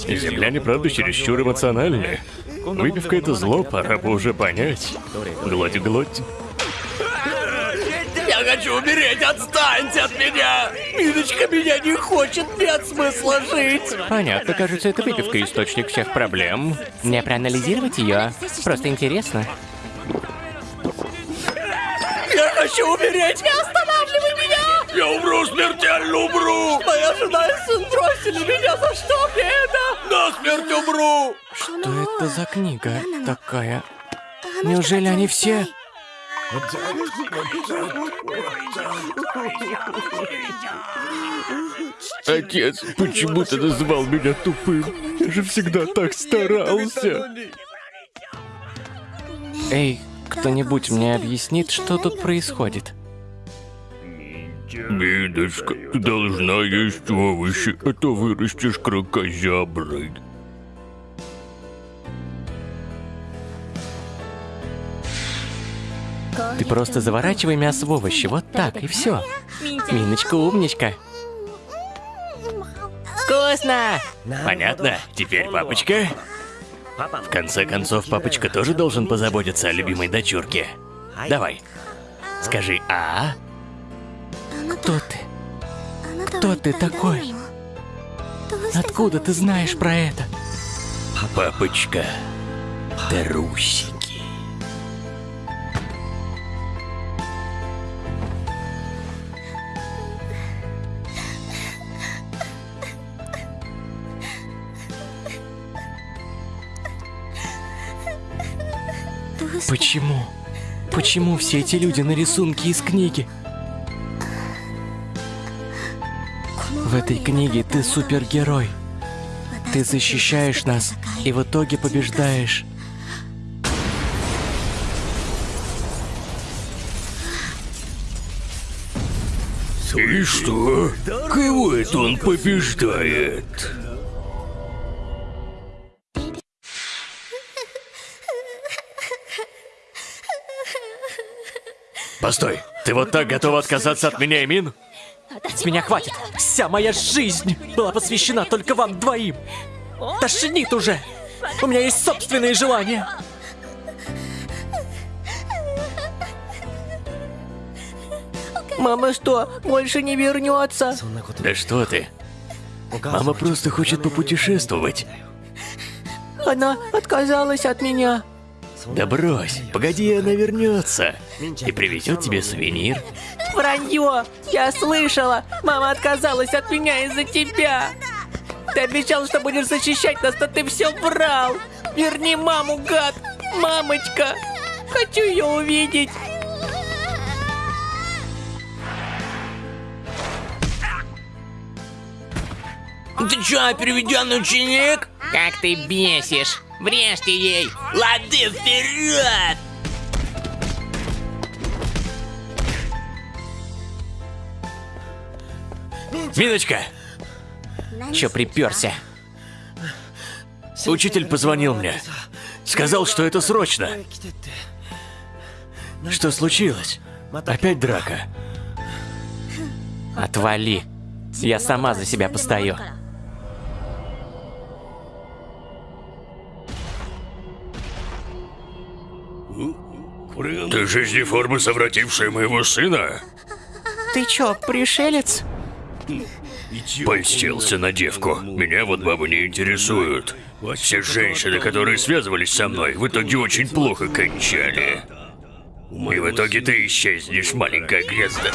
Speaker 2: Земляне, правда, чересчур эмоциональны. Выпивка — это зло, пора бы уже понять. Глоть, глоть.
Speaker 37: Я хочу умереть, отстаньте от меня! Миночка меня не хочет, нет смысла жить!
Speaker 38: Понятно, кажется, это выпивка источник всех проблем. Мне проанализировать ее? Просто интересно.
Speaker 37: Я хочу умереть! Не останавливай меня!
Speaker 1: Я умру, смертельно умру!
Speaker 37: Моя жена и сын бросили меня, за что мне это?
Speaker 1: На смерть умру!
Speaker 2: Что это за книга такая? Неужели они все... Отец, почему ты называл меня тупым? Я же всегда так старался. Эй, кто-нибудь мне объяснит, что тут происходит?
Speaker 1: Мидочка, ты должна есть овощи, а то вырастешь крокозяброй.
Speaker 38: Ты просто заворачивай мясо в овощи, вот так, и все. Миночка умничка.
Speaker 37: Вкусно!
Speaker 39: Понятно? Теперь папочка. В конце концов, папочка тоже должен позаботиться о любимой дочурке. Давай. Скажи «А».
Speaker 2: Кто ты? Кто ты такой? Откуда ты знаешь про это?
Speaker 39: Папочка. Трусики.
Speaker 2: Почему? Почему все эти люди на рисунке из книги? В этой книге ты супергерой. Ты защищаешь нас и в итоге побеждаешь.
Speaker 1: И что? Кого это он побеждает?
Speaker 39: Постой, ты вот так готова отказаться от меня, Эмин?
Speaker 2: С меня хватит. Вся моя жизнь была посвящена только вам двоим. Тошнит уже. У меня есть собственные желания.
Speaker 37: Мама что, больше не вернется?
Speaker 39: Да что ты? Мама просто хочет попутешествовать.
Speaker 37: Она отказалась от меня.
Speaker 39: Да брось, погоди, она вернется. И привезет тебе сувенир.
Speaker 37: Вранье! Я слышала! Мама отказалась от меня из-за тебя! Ты обещал, что будешь защищать нас, но ты все врал! Верни маму, гад! Мамочка! Хочу ее увидеть!
Speaker 40: Ты чё, переведенный ученик?
Speaker 38: Как ты бесишь! Врежьте ей!
Speaker 40: Лады вперед!
Speaker 39: Миночка,
Speaker 38: Чё приперся?
Speaker 39: учитель позвонил мне. Сказал, что это срочно. Что случилось? Опять драка?
Speaker 38: Отвали. Я сама за себя постою.
Speaker 1: Ты жизнеформа, совратившая моего сына?
Speaker 37: Ты чё, пришелец?
Speaker 1: Польстился на девку. Меня вот бабы не интересуют. Все женщины, которые связывались со мной, в итоге очень плохо кончали. И в итоге ты исчезнешь, маленькая грязда.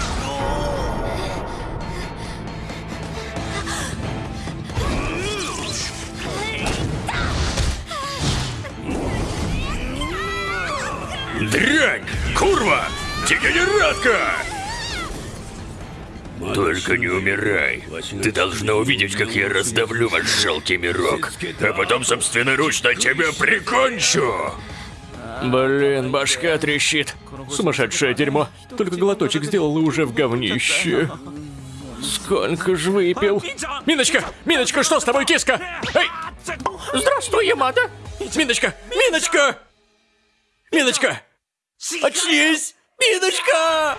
Speaker 1: Дрянь! Курва! Дегенератка! Только не умирай. Ты должна увидеть, как я раздавлю ваш жалкий мирок. А потом собственноручно тебя прикончу!
Speaker 2: Блин, башка трещит. Сумасшедшее дерьмо. Только глоточек сделал и уже в говнище. Сколько ж выпил? Миночка! Миночка, что с тобой, киска? Эй! Здравствуй, Ямада! Миночка! Миночка! Миночка! Очнись! Миночка!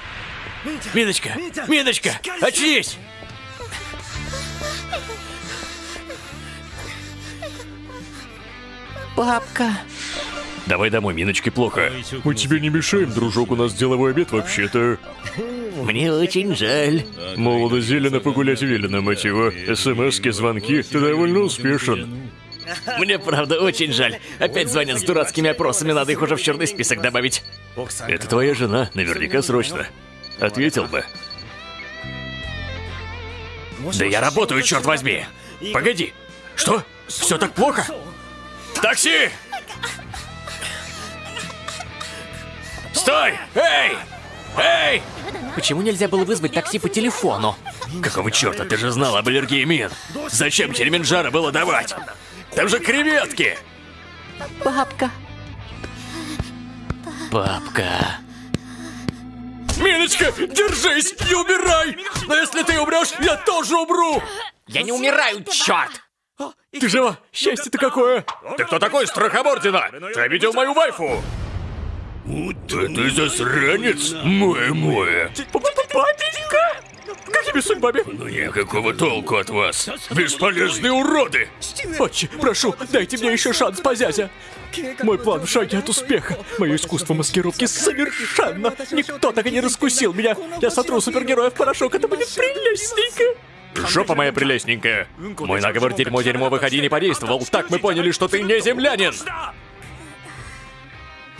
Speaker 2: Миночка! Миночка! Очнись!
Speaker 41: Папка.
Speaker 1: Давай домой, Миночке плохо.
Speaker 42: Мы тебе не мешаем, дружок, у нас деловой обед вообще-то.
Speaker 43: Мне очень жаль.
Speaker 42: Молодо зелено погулять велено, мать его. СМСки, звонки, ты довольно успешен.
Speaker 2: Мне правда очень жаль. Опять звонят с дурацкими опросами, надо их уже в черный список добавить.
Speaker 1: Это твоя жена, наверняка срочно. Ответил бы.
Speaker 2: Да я работаю, черт возьми! Погоди! Что? Все так плохо? Такси! Стой! Эй! Эй! Почему нельзя было вызвать такси по телефону?
Speaker 1: Какого черта, ты же знал об аллергии мин? Зачем Кельминджаро было давать? Там же креветки!
Speaker 41: Папка.
Speaker 2: Папка. Миночка, держись, не умирай! Но если ты умрешь, я тоже умру! Я не умираю, черт! Ты жива? Счастье-то какое! Ты кто такой, страхобордина? Ты видел мою вайфу?
Speaker 1: Да ты засранец, мой-мой.
Speaker 2: Папенька! Какими судьбами?
Speaker 1: Ну никакого толку от вас. Бесполезные уроды!
Speaker 2: Отче, прошу, дайте мне еще шанс, позязя. Мой план в шаге от успеха. Мое искусство маскировки совершенно. Никто так и не раскусил меня. Я сотру супергероя в порошок, это будет прелестненько. Жопа моя прелестненькая. Мой наговор дерьмо-дерьмо выходи не подействовал. Так мы поняли, что ты не землянин.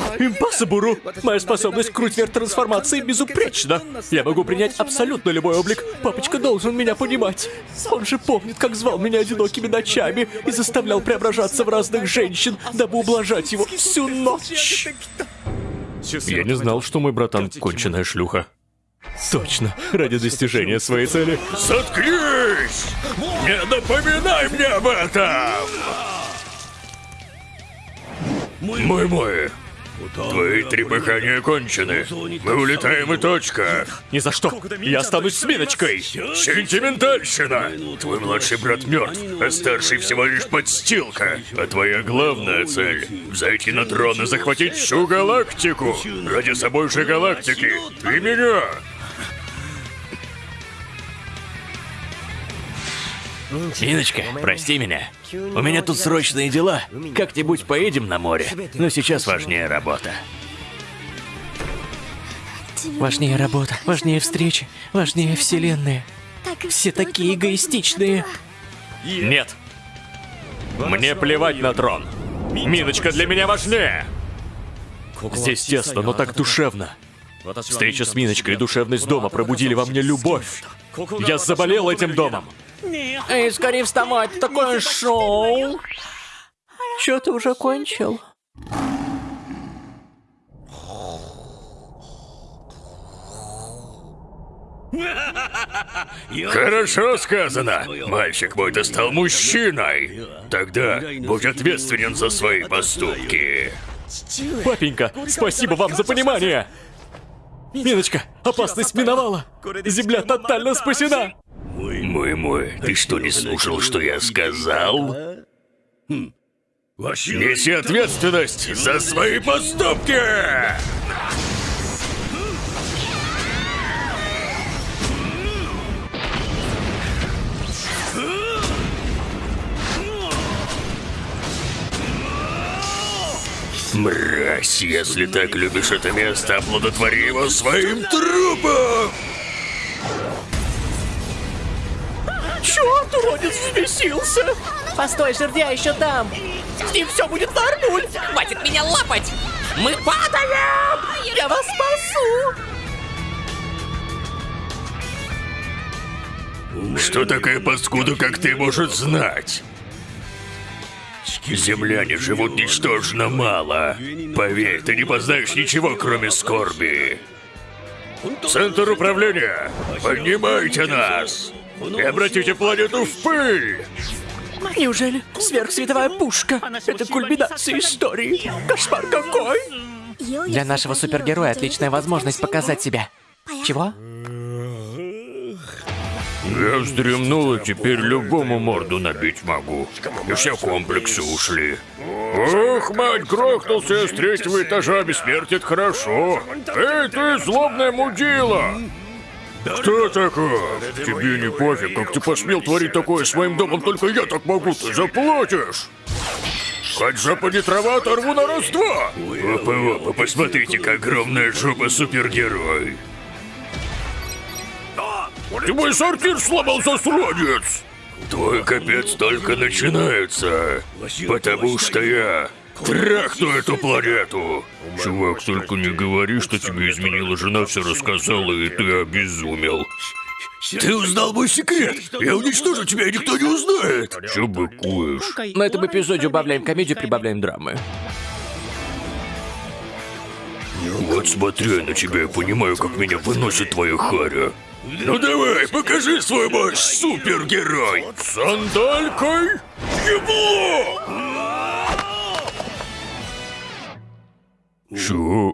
Speaker 2: Импассабуру! Моя способность к крутвер трансформации безупречна. Я могу принять абсолютно любой облик. Папочка должен меня понимать. Он же помнит, как звал меня одинокими ночами и заставлял преображаться в разных женщин, дабы ублажать его всю ночь.
Speaker 42: Я не знал, что мой братан конченая шлюха.
Speaker 2: Точно, ради достижения своей цели.
Speaker 1: Заткнись! Не напоминай мне об этом! Мой-мой, твои трепыхания кончены. Мы улетаем и точка.
Speaker 2: Ни за что. Я останусь с Миночкой.
Speaker 1: Сентиментальщина! Твой младший брат мертв, а старший всего лишь подстилка. А твоя главная цель — взойти на трон и захватить всю галактику. Ради собой же галактики. Ты меня!
Speaker 44: Иночка, прости меня. У меня тут срочные дела. Как-нибудь поедем на море. Но сейчас важнее работа.
Speaker 41: Важнее работа, важнее встречи, важнее вселенная. Все такие эгоистичные.
Speaker 2: Нет. Мне плевать на трон. Миночка для меня важнее. Здесь тесно, но так душевно. Встреча с Миночкой и душевность дома пробудили во мне любовь. Я заболел этим домом.
Speaker 41: Эй, скорее вставать, такое шоу. Чё ты уже кончил?
Speaker 1: Хорошо сказано. Мальчик мой, ты стал мужчиной. Тогда будь ответственен за свои поступки.
Speaker 2: Папенька, спасибо вам за понимание. Миночка, опасность миновала. Земля тотально спасена.
Speaker 1: Мой-мой, ты что, не слушал, что я сказал? Неси ответственность за свои поступки! Мразь, если так любишь это место, оплодотвори его своим трупом!
Speaker 2: Чё, уродец взбесился?
Speaker 45: Постой, жердя еще там!
Speaker 2: С ним все будет нормуль!
Speaker 45: Хватит меня лапать! Мы падаем!
Speaker 2: Я вас спасу!
Speaker 1: Что такая паскуда, как ты, может знать? Земляне живут ничтожно мало. Поверь, ты не познаешь ничего, кроме скорби. Центр управления, поднимайте нас! И обратите планету в пыль!
Speaker 2: Неужели сверхсветовая пушка? Это кульминация истории. Кошмар какой!
Speaker 45: Для нашего супергероя отличная возможность показать себя. Чего?
Speaker 1: Я вздремнул, и теперь любому морду набить могу. И все комплексы ушли. Ох, мать, грохнулся я с третьего этажа, бессмертие это хорошо. Эй, ты злобная мудила! Кто такой? Тебе не пофиг, как ты посмел творить такое с моим домом, только я так могу, ты заплатишь! Хоть не трава, оторву на раз-два! Опа-опа, посмотрите, как огромная жопа супергерой! Ты мой сортир сломал, засранец! Твой капец только начинается, потому что я трахну эту планету. Чувак, только не говори, что тебе изменила жена, все рассказала, и ты обезумел. Ты узнал мой секрет! Я уничтожу тебя, и никто не узнает! Че быкуешь?
Speaker 2: На этом эпизоде убавляем комедию, прибавляем драмы.
Speaker 1: Вот смотря на тебя, я понимаю, как меня выносит твоя харя. Ну давай, покажи свой мощь, супергерой! Сандалькой? Ебло! Чё?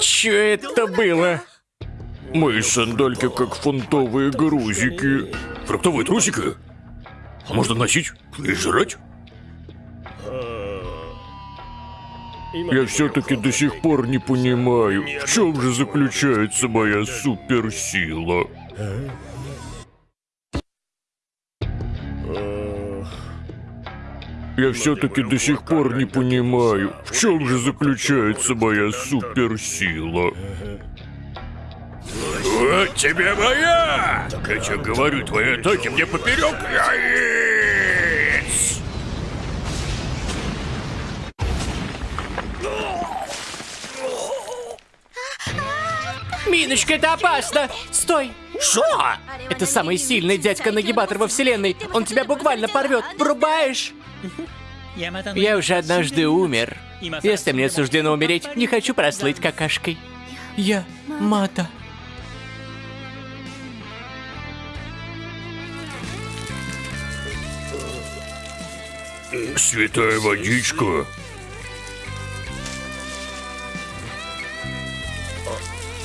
Speaker 2: Чё это было?
Speaker 1: Мои сандальки как фунтовые грузики. Фруктовые трусики? Можно носить и жрать? Я все-таки до сих пор не понимаю, в чем же заключается моя суперсила. Я все-таки до сих пор не понимаю, в чем же заключается моя суперсила. Вот тебе моя! Так я тебе говорю, твои атаки мне поперек
Speaker 2: Миночка, это опасно! Стой! Шо? Это самый сильный дядька-нагибатор во вселенной. Он тебя буквально порвет. Врубаешь?
Speaker 45: Я уже однажды умер. Если мне суждено умереть, не хочу прослыть какашкой.
Speaker 2: Я Мата.
Speaker 1: Святая водичка.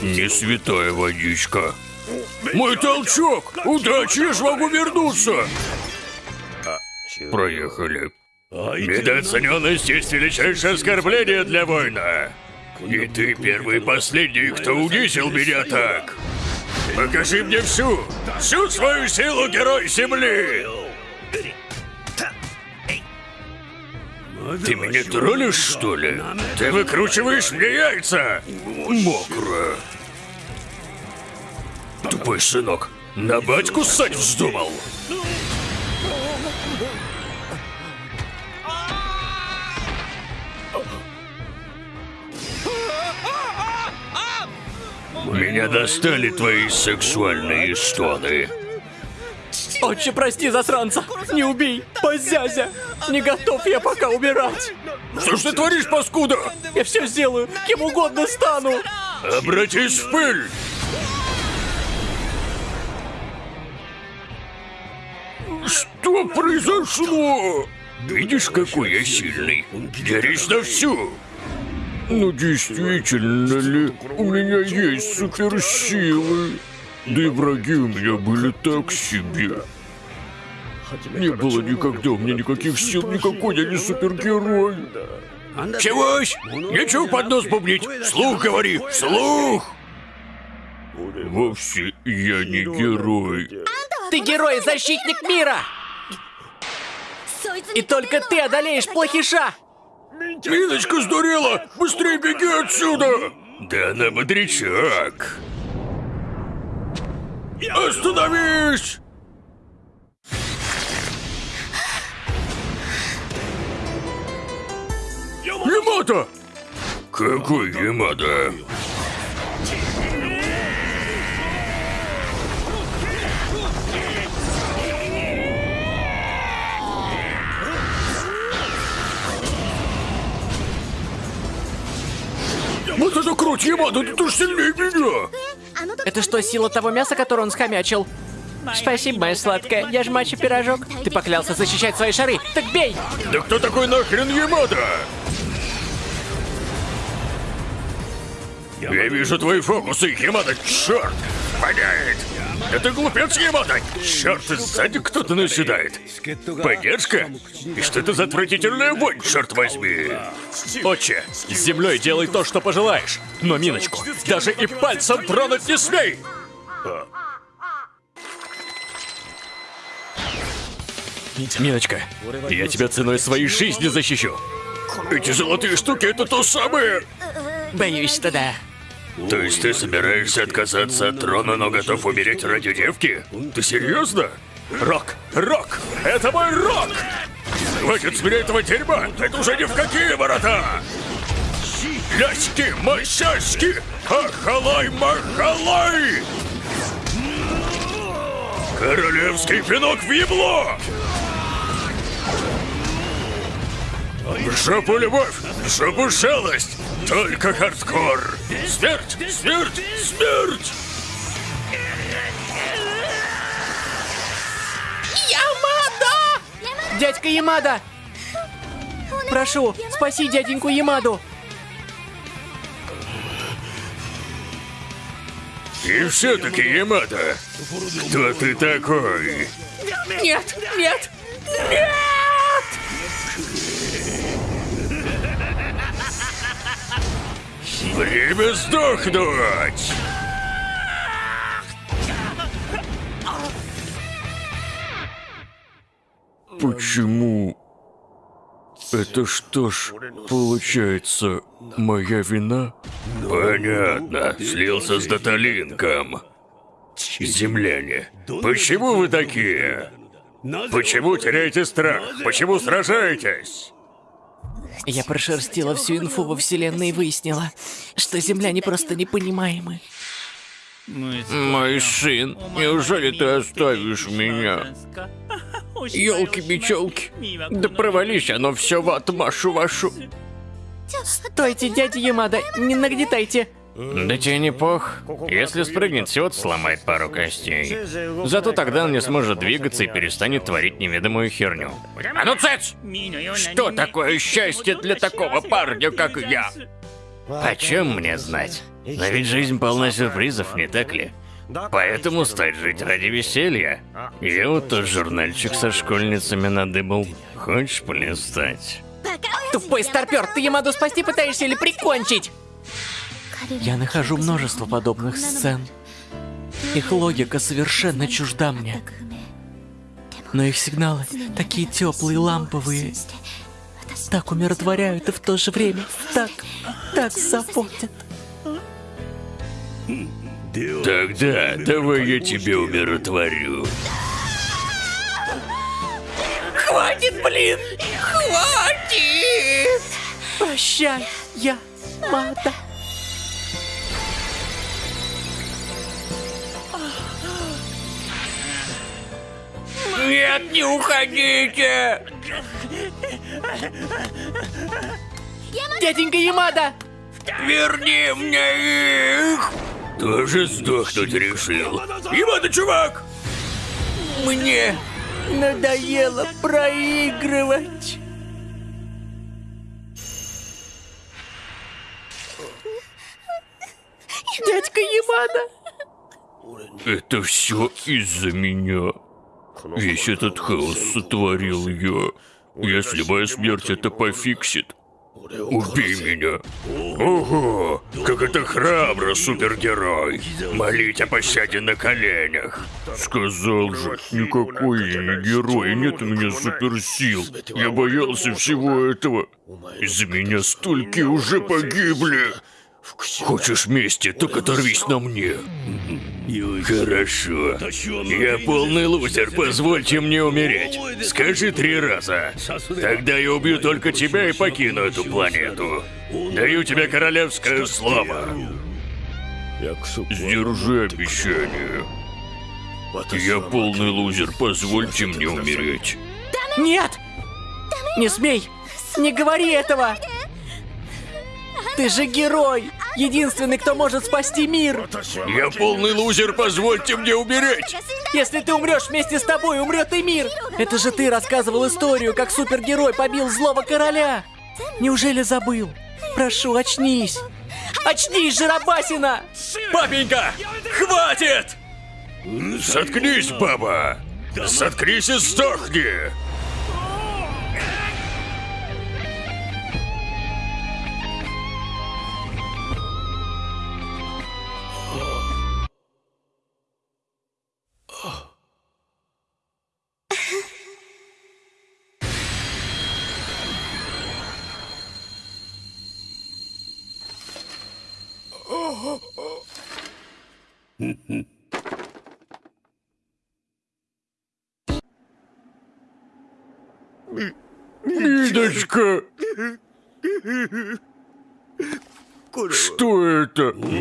Speaker 1: Не святая водичка. Мой толчок! Удачи, я ж могу вернуться! Проехали. Недооцененность есть величайшее оскорбление для воина. И ты первый и последний, кто унизил меня так. Покажи мне всю, всю свою силу, герой Земли! Ты меня троллишь, что ли? Ты выкручиваешь мне яйца! Мокро. Тупой сынок, на батьку ссать вздумал? Меня достали твои сексуальные стоны.
Speaker 2: Отче, прости, засранца! Не убей! Позязя! Не готов я пока умирать!
Speaker 1: Что ж ты творишь, паскуда?
Speaker 2: Я все сделаю! Кем угодно стану!
Speaker 1: Обратись в пыль! Что произошло? Видишь, какой я сильный? Дерись на всю! Ну, действительно ли, у меня есть суперсилы. Да и враги у меня были так себе. Не было никогда у меня никаких сил, никакой я не супергерой. Чегось? Нечего под нос бубнить. Слух говори, слух! Вовсе я не герой.
Speaker 2: Ты герой, защитник мира! И только ты одолеешь плохиша!
Speaker 1: Миночка сдурела! Быстрее беги отсюда! Да она бодрячок. Остановись! Ямада! Какой Ямада? Вот это круть, Ямада, ты ж сильнее меня!
Speaker 2: Это что, сила того мяса, которое он схомячил? Спасибо, моя сладкая. Я ж мачо пирожок. Ты поклялся защищать свои шары. Так бей!
Speaker 1: Да кто такой нахрен Ямада? Я вижу твои фокусы, Ямада, черт! Воняет! Это глупец Ямада! Черт, сзади кто-то наседает. Поддержка? И что это за отвратительная вонь, черт возьми?
Speaker 46: Отче, с землей делай то, что пожелаешь. Но Миночку даже и пальцем тронуть не смей! Миночка, я тебя ценой своей жизни защищу.
Speaker 1: Эти золотые штуки это то самое!
Speaker 2: Боюсь, что да.
Speaker 1: То есть ты собираешься отказаться от трона, но готов умереть ради девки? Ты серьезно?
Speaker 46: Рок, рок, это мой рок!
Speaker 1: Хватит с меня этого дерьма! Это уже ни в какие ворота! Ляськи, мощаськи! Ахалай, махалай! Королевский пинок в ебло! В жопу любовь, в жопу шалость! Только хардкор! Смерть, смерть, смерть!
Speaker 2: Ямада! Дядька Ямада! Прошу, спаси дяденьку Ямаду!
Speaker 1: И все-таки, Ямада, кто ты такой?
Speaker 2: Нет, нет, нет!
Speaker 1: Время сдохнуть!
Speaker 46: Почему? Это что ж, получается, моя вина?
Speaker 1: Понятно, слился с Даталинком. Земляне, почему вы такие? Почему теряете страх? Почему сражаетесь?
Speaker 2: Я прошерстила всю инфу во вселенной и выяснила, что земляне просто непонимаемы.
Speaker 46: Мой сын, неужели ты оставишь меня? Ёлки-бичёлки, да провались оно все в отмашу вашу.
Speaker 2: Стойте, дядя Ямада, не нагнетайте.
Speaker 47: Да тебе не пох. Если спрыгнет, всего сломает пару костей. Зато тогда он не сможет двигаться и перестанет творить неведомую херню.
Speaker 46: А ну цец! Что такое счастье для такого парня, как я?
Speaker 47: Почем мне знать? Но ведь жизнь полна сюрпризов, не так ли? Поэтому стоит жить ради веселья. Я вот тот журнальчик со школьницами надыбал. Хочешь полистать?
Speaker 2: Тупой старпер, ты Ямаду спасти пытаешься или прикончить? Я нахожу множество подобных сцен. Их логика совершенно чужда мне. Но их сигналы такие теплые, ламповые, так умиротворяют и в то же время так, так заботят.
Speaker 1: Тогда давай я тебя умиротворю.
Speaker 2: Хватит, блин! Хватит! Прощай, я Мада.
Speaker 46: Нет, не уходите!
Speaker 2: Дяденька Ямада!
Speaker 46: Верни мне их!
Speaker 1: Тоже сдохнуть решил. Ямада, чувак!
Speaker 2: Мне надоело проигрывать. Дядька Ямада!
Speaker 1: Это все из-за меня. Весь этот хаос сотворил я. Если моя смерть это пофиксит, убей меня. Ого, как это храбро, супергерой. Молить о пощаде на коленях. Сказал же, никакой я не герой, нет у меня суперсил. Я боялся всего этого. Из-за меня столько уже погибли. Хочешь мести, так оторвись на мне. Хорошо. Я полный лузер, позвольте мне умереть. Скажи три раза. Тогда я убью только тебя и покину эту планету. Даю тебе королевское слово. Сдержи обещание. Я полный лузер, позвольте мне умереть.
Speaker 2: Нет! Не смей! Не говори этого! Ты же герой! Единственный, кто может спасти мир!
Speaker 1: Я полный лузер, позвольте мне умереть.
Speaker 2: Если ты умрешь вместе с тобой, умрет и мир! Это же ты рассказывал историю, как супергерой побил злого короля! Неужели забыл? Прошу, очнись! Очнись, Жиробасина!
Speaker 48: Папенька! Хватит!
Speaker 1: Заткнись, баба! Заткнись и сдохни!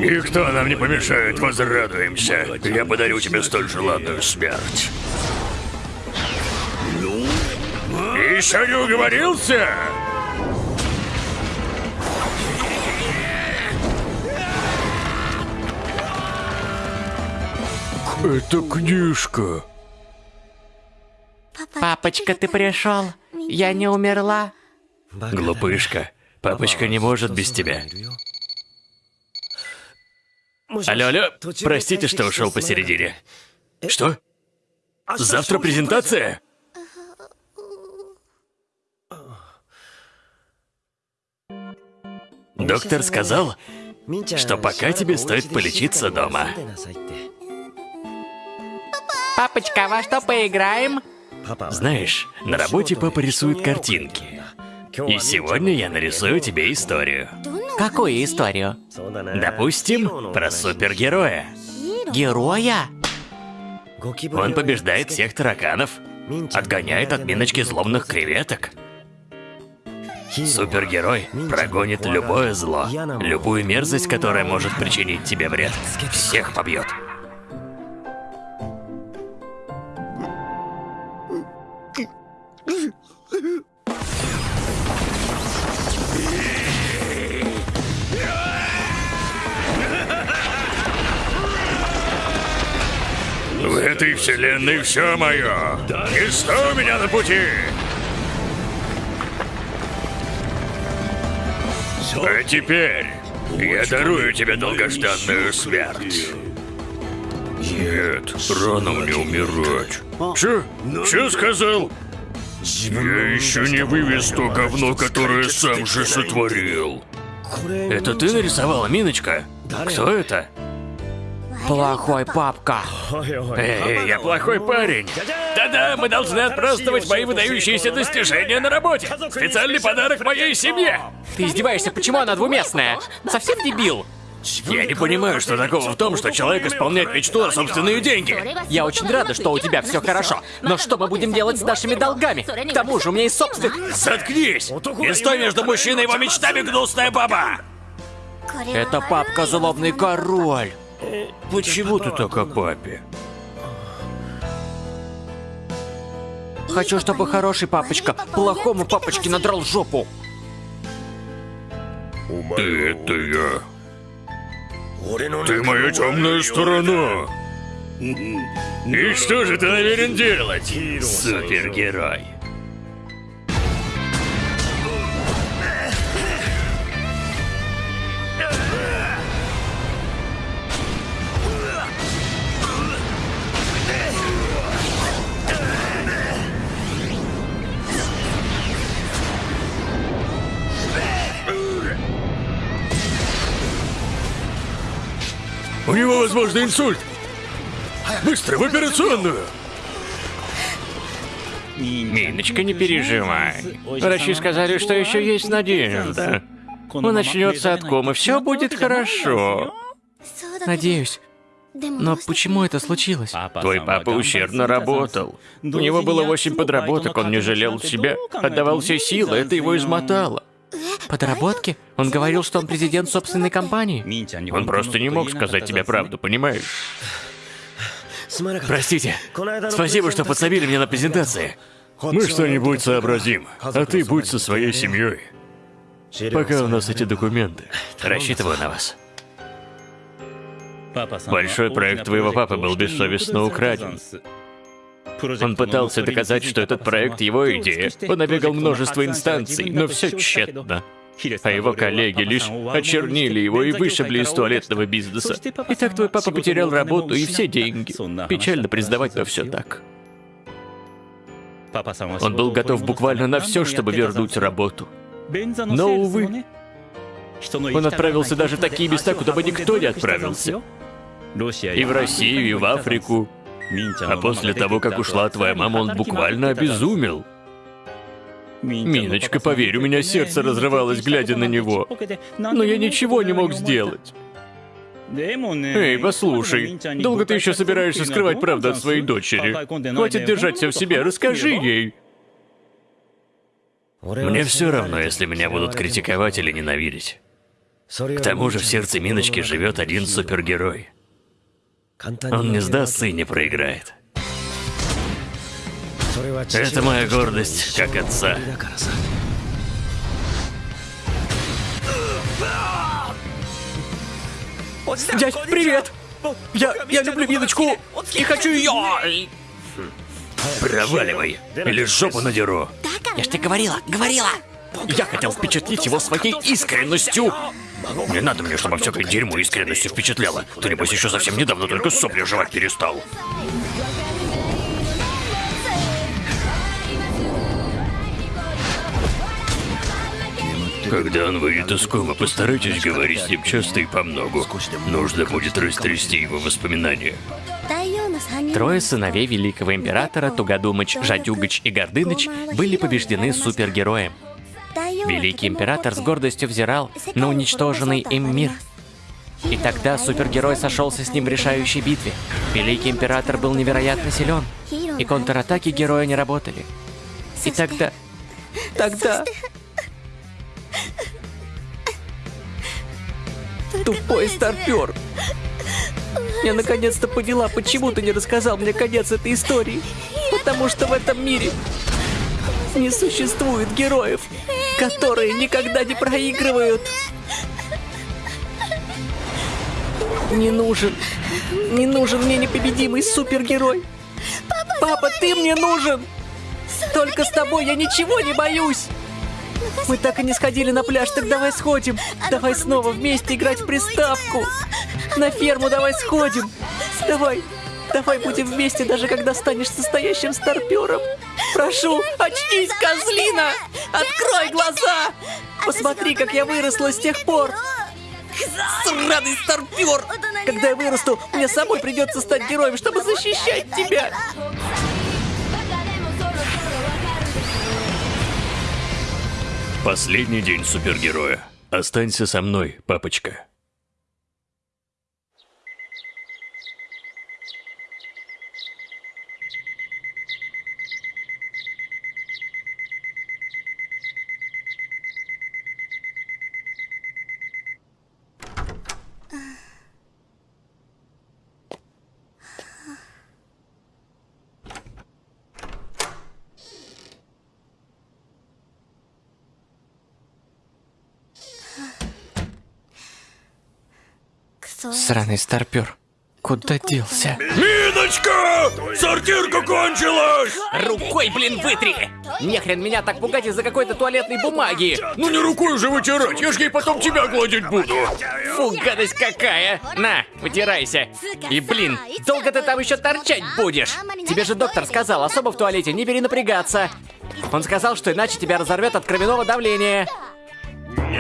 Speaker 1: Никто нам не помешает, возрадуемся. Я подарю тебе столь желанную смерть. Еще не уговорился? Это книжка.
Speaker 2: Папочка, ты пришел? Я не умерла?
Speaker 49: Глупышка, папочка не может без тебя. Алло, алло, простите, что ушел посередине. Что? Завтра презентация? Доктор сказал, что пока тебе стоит полечиться дома.
Speaker 2: Папочка, во что поиграем?
Speaker 49: Знаешь, на работе папа рисует картинки. И сегодня я нарисую тебе историю.
Speaker 2: Какую историю?
Speaker 49: Допустим, про супергероя.
Speaker 2: Героя?
Speaker 49: Он побеждает всех тараканов, отгоняет от миночки злобных креветок. Супергерой прогонит любое зло, любую мерзость, которая может причинить тебе вред. Всех побьет.
Speaker 1: Этой вселенной все мое. Не стой у меня на пути. А теперь я дарую тебе долгожданную смерть. Нет, рано мне умирать. Че? Че сказал? Я еще не вывез то говно, которое сам же сотворил.
Speaker 49: Это ты нарисовала, Миночка? Кто это?
Speaker 2: Плохой папка.
Speaker 49: Эй, я плохой парень. Да-да, мы должны отпраздновать мои выдающиеся достижения на работе. Специальный подарок моей семье.
Speaker 2: Ты издеваешься, почему она двуместная? Совсем дебил?
Speaker 49: Я не понимаю, что такого в том, что человек исполняет мечту на собственные деньги.
Speaker 2: Я очень рада, что у тебя все хорошо. Но что мы будем делать с нашими долгами? К тому же у меня есть собственных...
Speaker 49: Заткнись! Не стой между мужчиной и его мечтами, гнусная баба!
Speaker 2: Это папка злобный король.
Speaker 1: Почему ты так о папе?
Speaker 2: Хочу, чтобы хороший папочка плохому папочке надрал жопу.
Speaker 1: Ты это я. Ты моя темная сторона.
Speaker 49: И что же ты намерен делать, супергерой?
Speaker 1: Возможно, инсульт. Быстро, в операционную.
Speaker 50: Миночка, не переживай. Врачи сказали, что еще есть надежда.
Speaker 4: Он начнется от комы, все будет хорошо.
Speaker 2: Надеюсь. Но почему это случилось?
Speaker 4: Твой папа ущербно работал. У него было восемь подработок, он не жалел себя, отдавал все силы, это его измотало.
Speaker 2: Подработки? Он говорил, что он президент собственной компании.
Speaker 4: Он просто не мог сказать тебе правду, понимаешь?
Speaker 51: Простите. Спасибо, что подсобили мне на презентации.
Speaker 1: Мы что-нибудь сообразим, а ты будь со своей семьей.
Speaker 51: Пока у нас эти документы. Рассчитываю на вас.
Speaker 4: Большой проект твоего папы был бессовестно украден. Он пытался доказать, что этот проект его идея. Он обегал множество инстанций, но все тщетно. А его коллеги лишь очернили его и вышибли из туалетного бизнеса. И так твой папа потерял работу и все деньги. Печально признавать, но все так. Он был готов буквально на все, чтобы вернуть работу. Но, увы, он отправился даже в такие места, куда бы никто не отправился. И в Россию, и в Африку. А после того, как ушла твоя мама, он буквально обезумел. Миночка, поверь, у меня сердце разрывалось, глядя на него. Но я ничего не мог сделать. Эй, послушай, долго ты еще собираешься скрывать правду от своей дочери? Хватит держать все в себе, расскажи ей.
Speaker 51: Мне все равно, если меня будут критиковать или ненавидеть. К тому же в сердце Миночки живет один супергерой. Он не сдастся и не проиграет. Это моя гордость, как отца.
Speaker 52: Дядь, привет! Я, я люблю Миночку и хочу ее!
Speaker 51: Проваливай, или жопу надеру.
Speaker 2: Я ж тебе говорила, говорила!
Speaker 52: Я хотел впечатлить его своей искренностью.
Speaker 1: Не надо мне, чтобы всякое дерьмо искренностью впечатляло. Ты, небось, еще совсем недавно только сопли жевать перестал. Когда он выйдет из комы, постарайтесь говорить с ним часто и помногу. Нужно будет растрясти его воспоминания.
Speaker 2: Трое сыновей великого императора Тугодумыч, Жадюгач и Гордыныч были побеждены супергероем. Великий император с гордостью взирал на уничтоженный им мир. И тогда супергерой сошелся с ним в решающей битве. Великий император был невероятно силен, и контратаки героя не работали. И тогда... Тогда... Тупой старпер. Я наконец-то поняла, почему ты не рассказал мне конец этой истории. Потому что в этом мире не существует героев, которые никогда не проигрывают. Не нужен, не нужен мне непобедимый супергерой. Папа, ты мне нужен! Только с тобой я ничего не боюсь! Мы так и не сходили на пляж, так давай сходим. Давай снова вместе играть в приставку. На ферму давай сходим. Давай, давай будем вместе, даже когда станешь настоящим старпером. Прошу, очнись, козлина! Открой глаза! Посмотри, как я выросла с тех пор. Сраный старпер! Когда я вырасту, мне самой придется стать героем, чтобы защищать тебя.
Speaker 1: Последний день супергероя. Останься со мной, папочка.
Speaker 2: Сраный старпер. Куда делся?
Speaker 1: Миночка! Сортирка кончилась!
Speaker 2: Рукой, блин, вытри! Нехрен меня так пугать из-за какой-то туалетной бумаги!
Speaker 1: Ну не рукой уже вытирать, я ж ей потом тебя гладить буду.
Speaker 2: Фу, гадость какая! На, вытирайся! И, блин, долго ты там еще торчать будешь? Тебе же доктор сказал, особо в туалете не перенапрягаться. Он сказал, что иначе тебя разорвет от кровяного давления.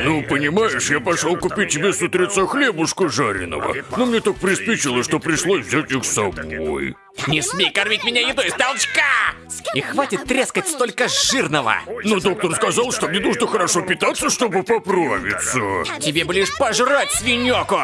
Speaker 1: Ну, понимаешь, я пошел купить тебе с утреца хлебушка жареного. Но мне так приспичило, что пришлось взять их с собой.
Speaker 2: Не смей кормить меня едой с толчка!
Speaker 4: И хватит трескать столько жирного!
Speaker 1: Но доктор сказал, что мне нужно хорошо питаться, чтобы поправиться.
Speaker 2: Тебе бы лишь пожрать свинёку!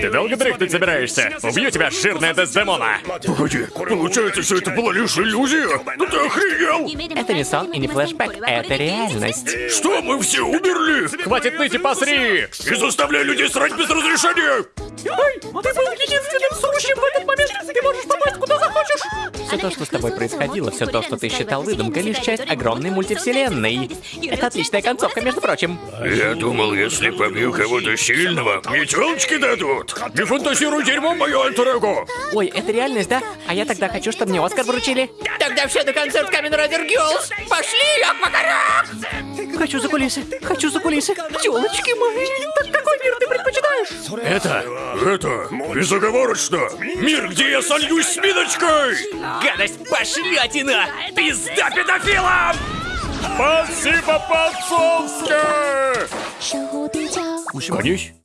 Speaker 2: Ты долго дрыхнуть собираешься? Убью тебя, жирная Дездемона!
Speaker 1: Погоди, получается, все это была лишь иллюзия? Ну ты охренел!
Speaker 4: Это не сон и не флешбэк, это реальность.
Speaker 1: Что, мы все умерли?
Speaker 2: Хватит ныть и посри!
Speaker 1: И заставляй людей срать без разрешения!
Speaker 4: Ты был единственным сущим в этот момент! Ты можешь попасть куда захочешь! Все то, что с тобой происходило, все то, что ты считал выдумкой, лишь часть огромной мультивселенной. Это отличная концовка, между прочим.
Speaker 1: Я думал, если побью кого-то сильного, мне телочки дадут. Не фантазируй дерьмо, мое альтер
Speaker 4: Ой, это реальность, да? А я тогда хочу, чтобы мне Оскар вручили.
Speaker 2: Тогда все на концерт Камен Райдер Гиллз! Пошли, Аквакарак!
Speaker 4: Хочу за кулисы, хочу за кулисы. Телочки мои, так какой мир ты предпочитаешь?
Speaker 1: Это, это, безоговорочно, мир, где я сольюсь с Миночкой!
Speaker 2: Гадость пошлятина! Пизда педофилам!
Speaker 1: Спасибо, по-отцовски!
Speaker 7: 守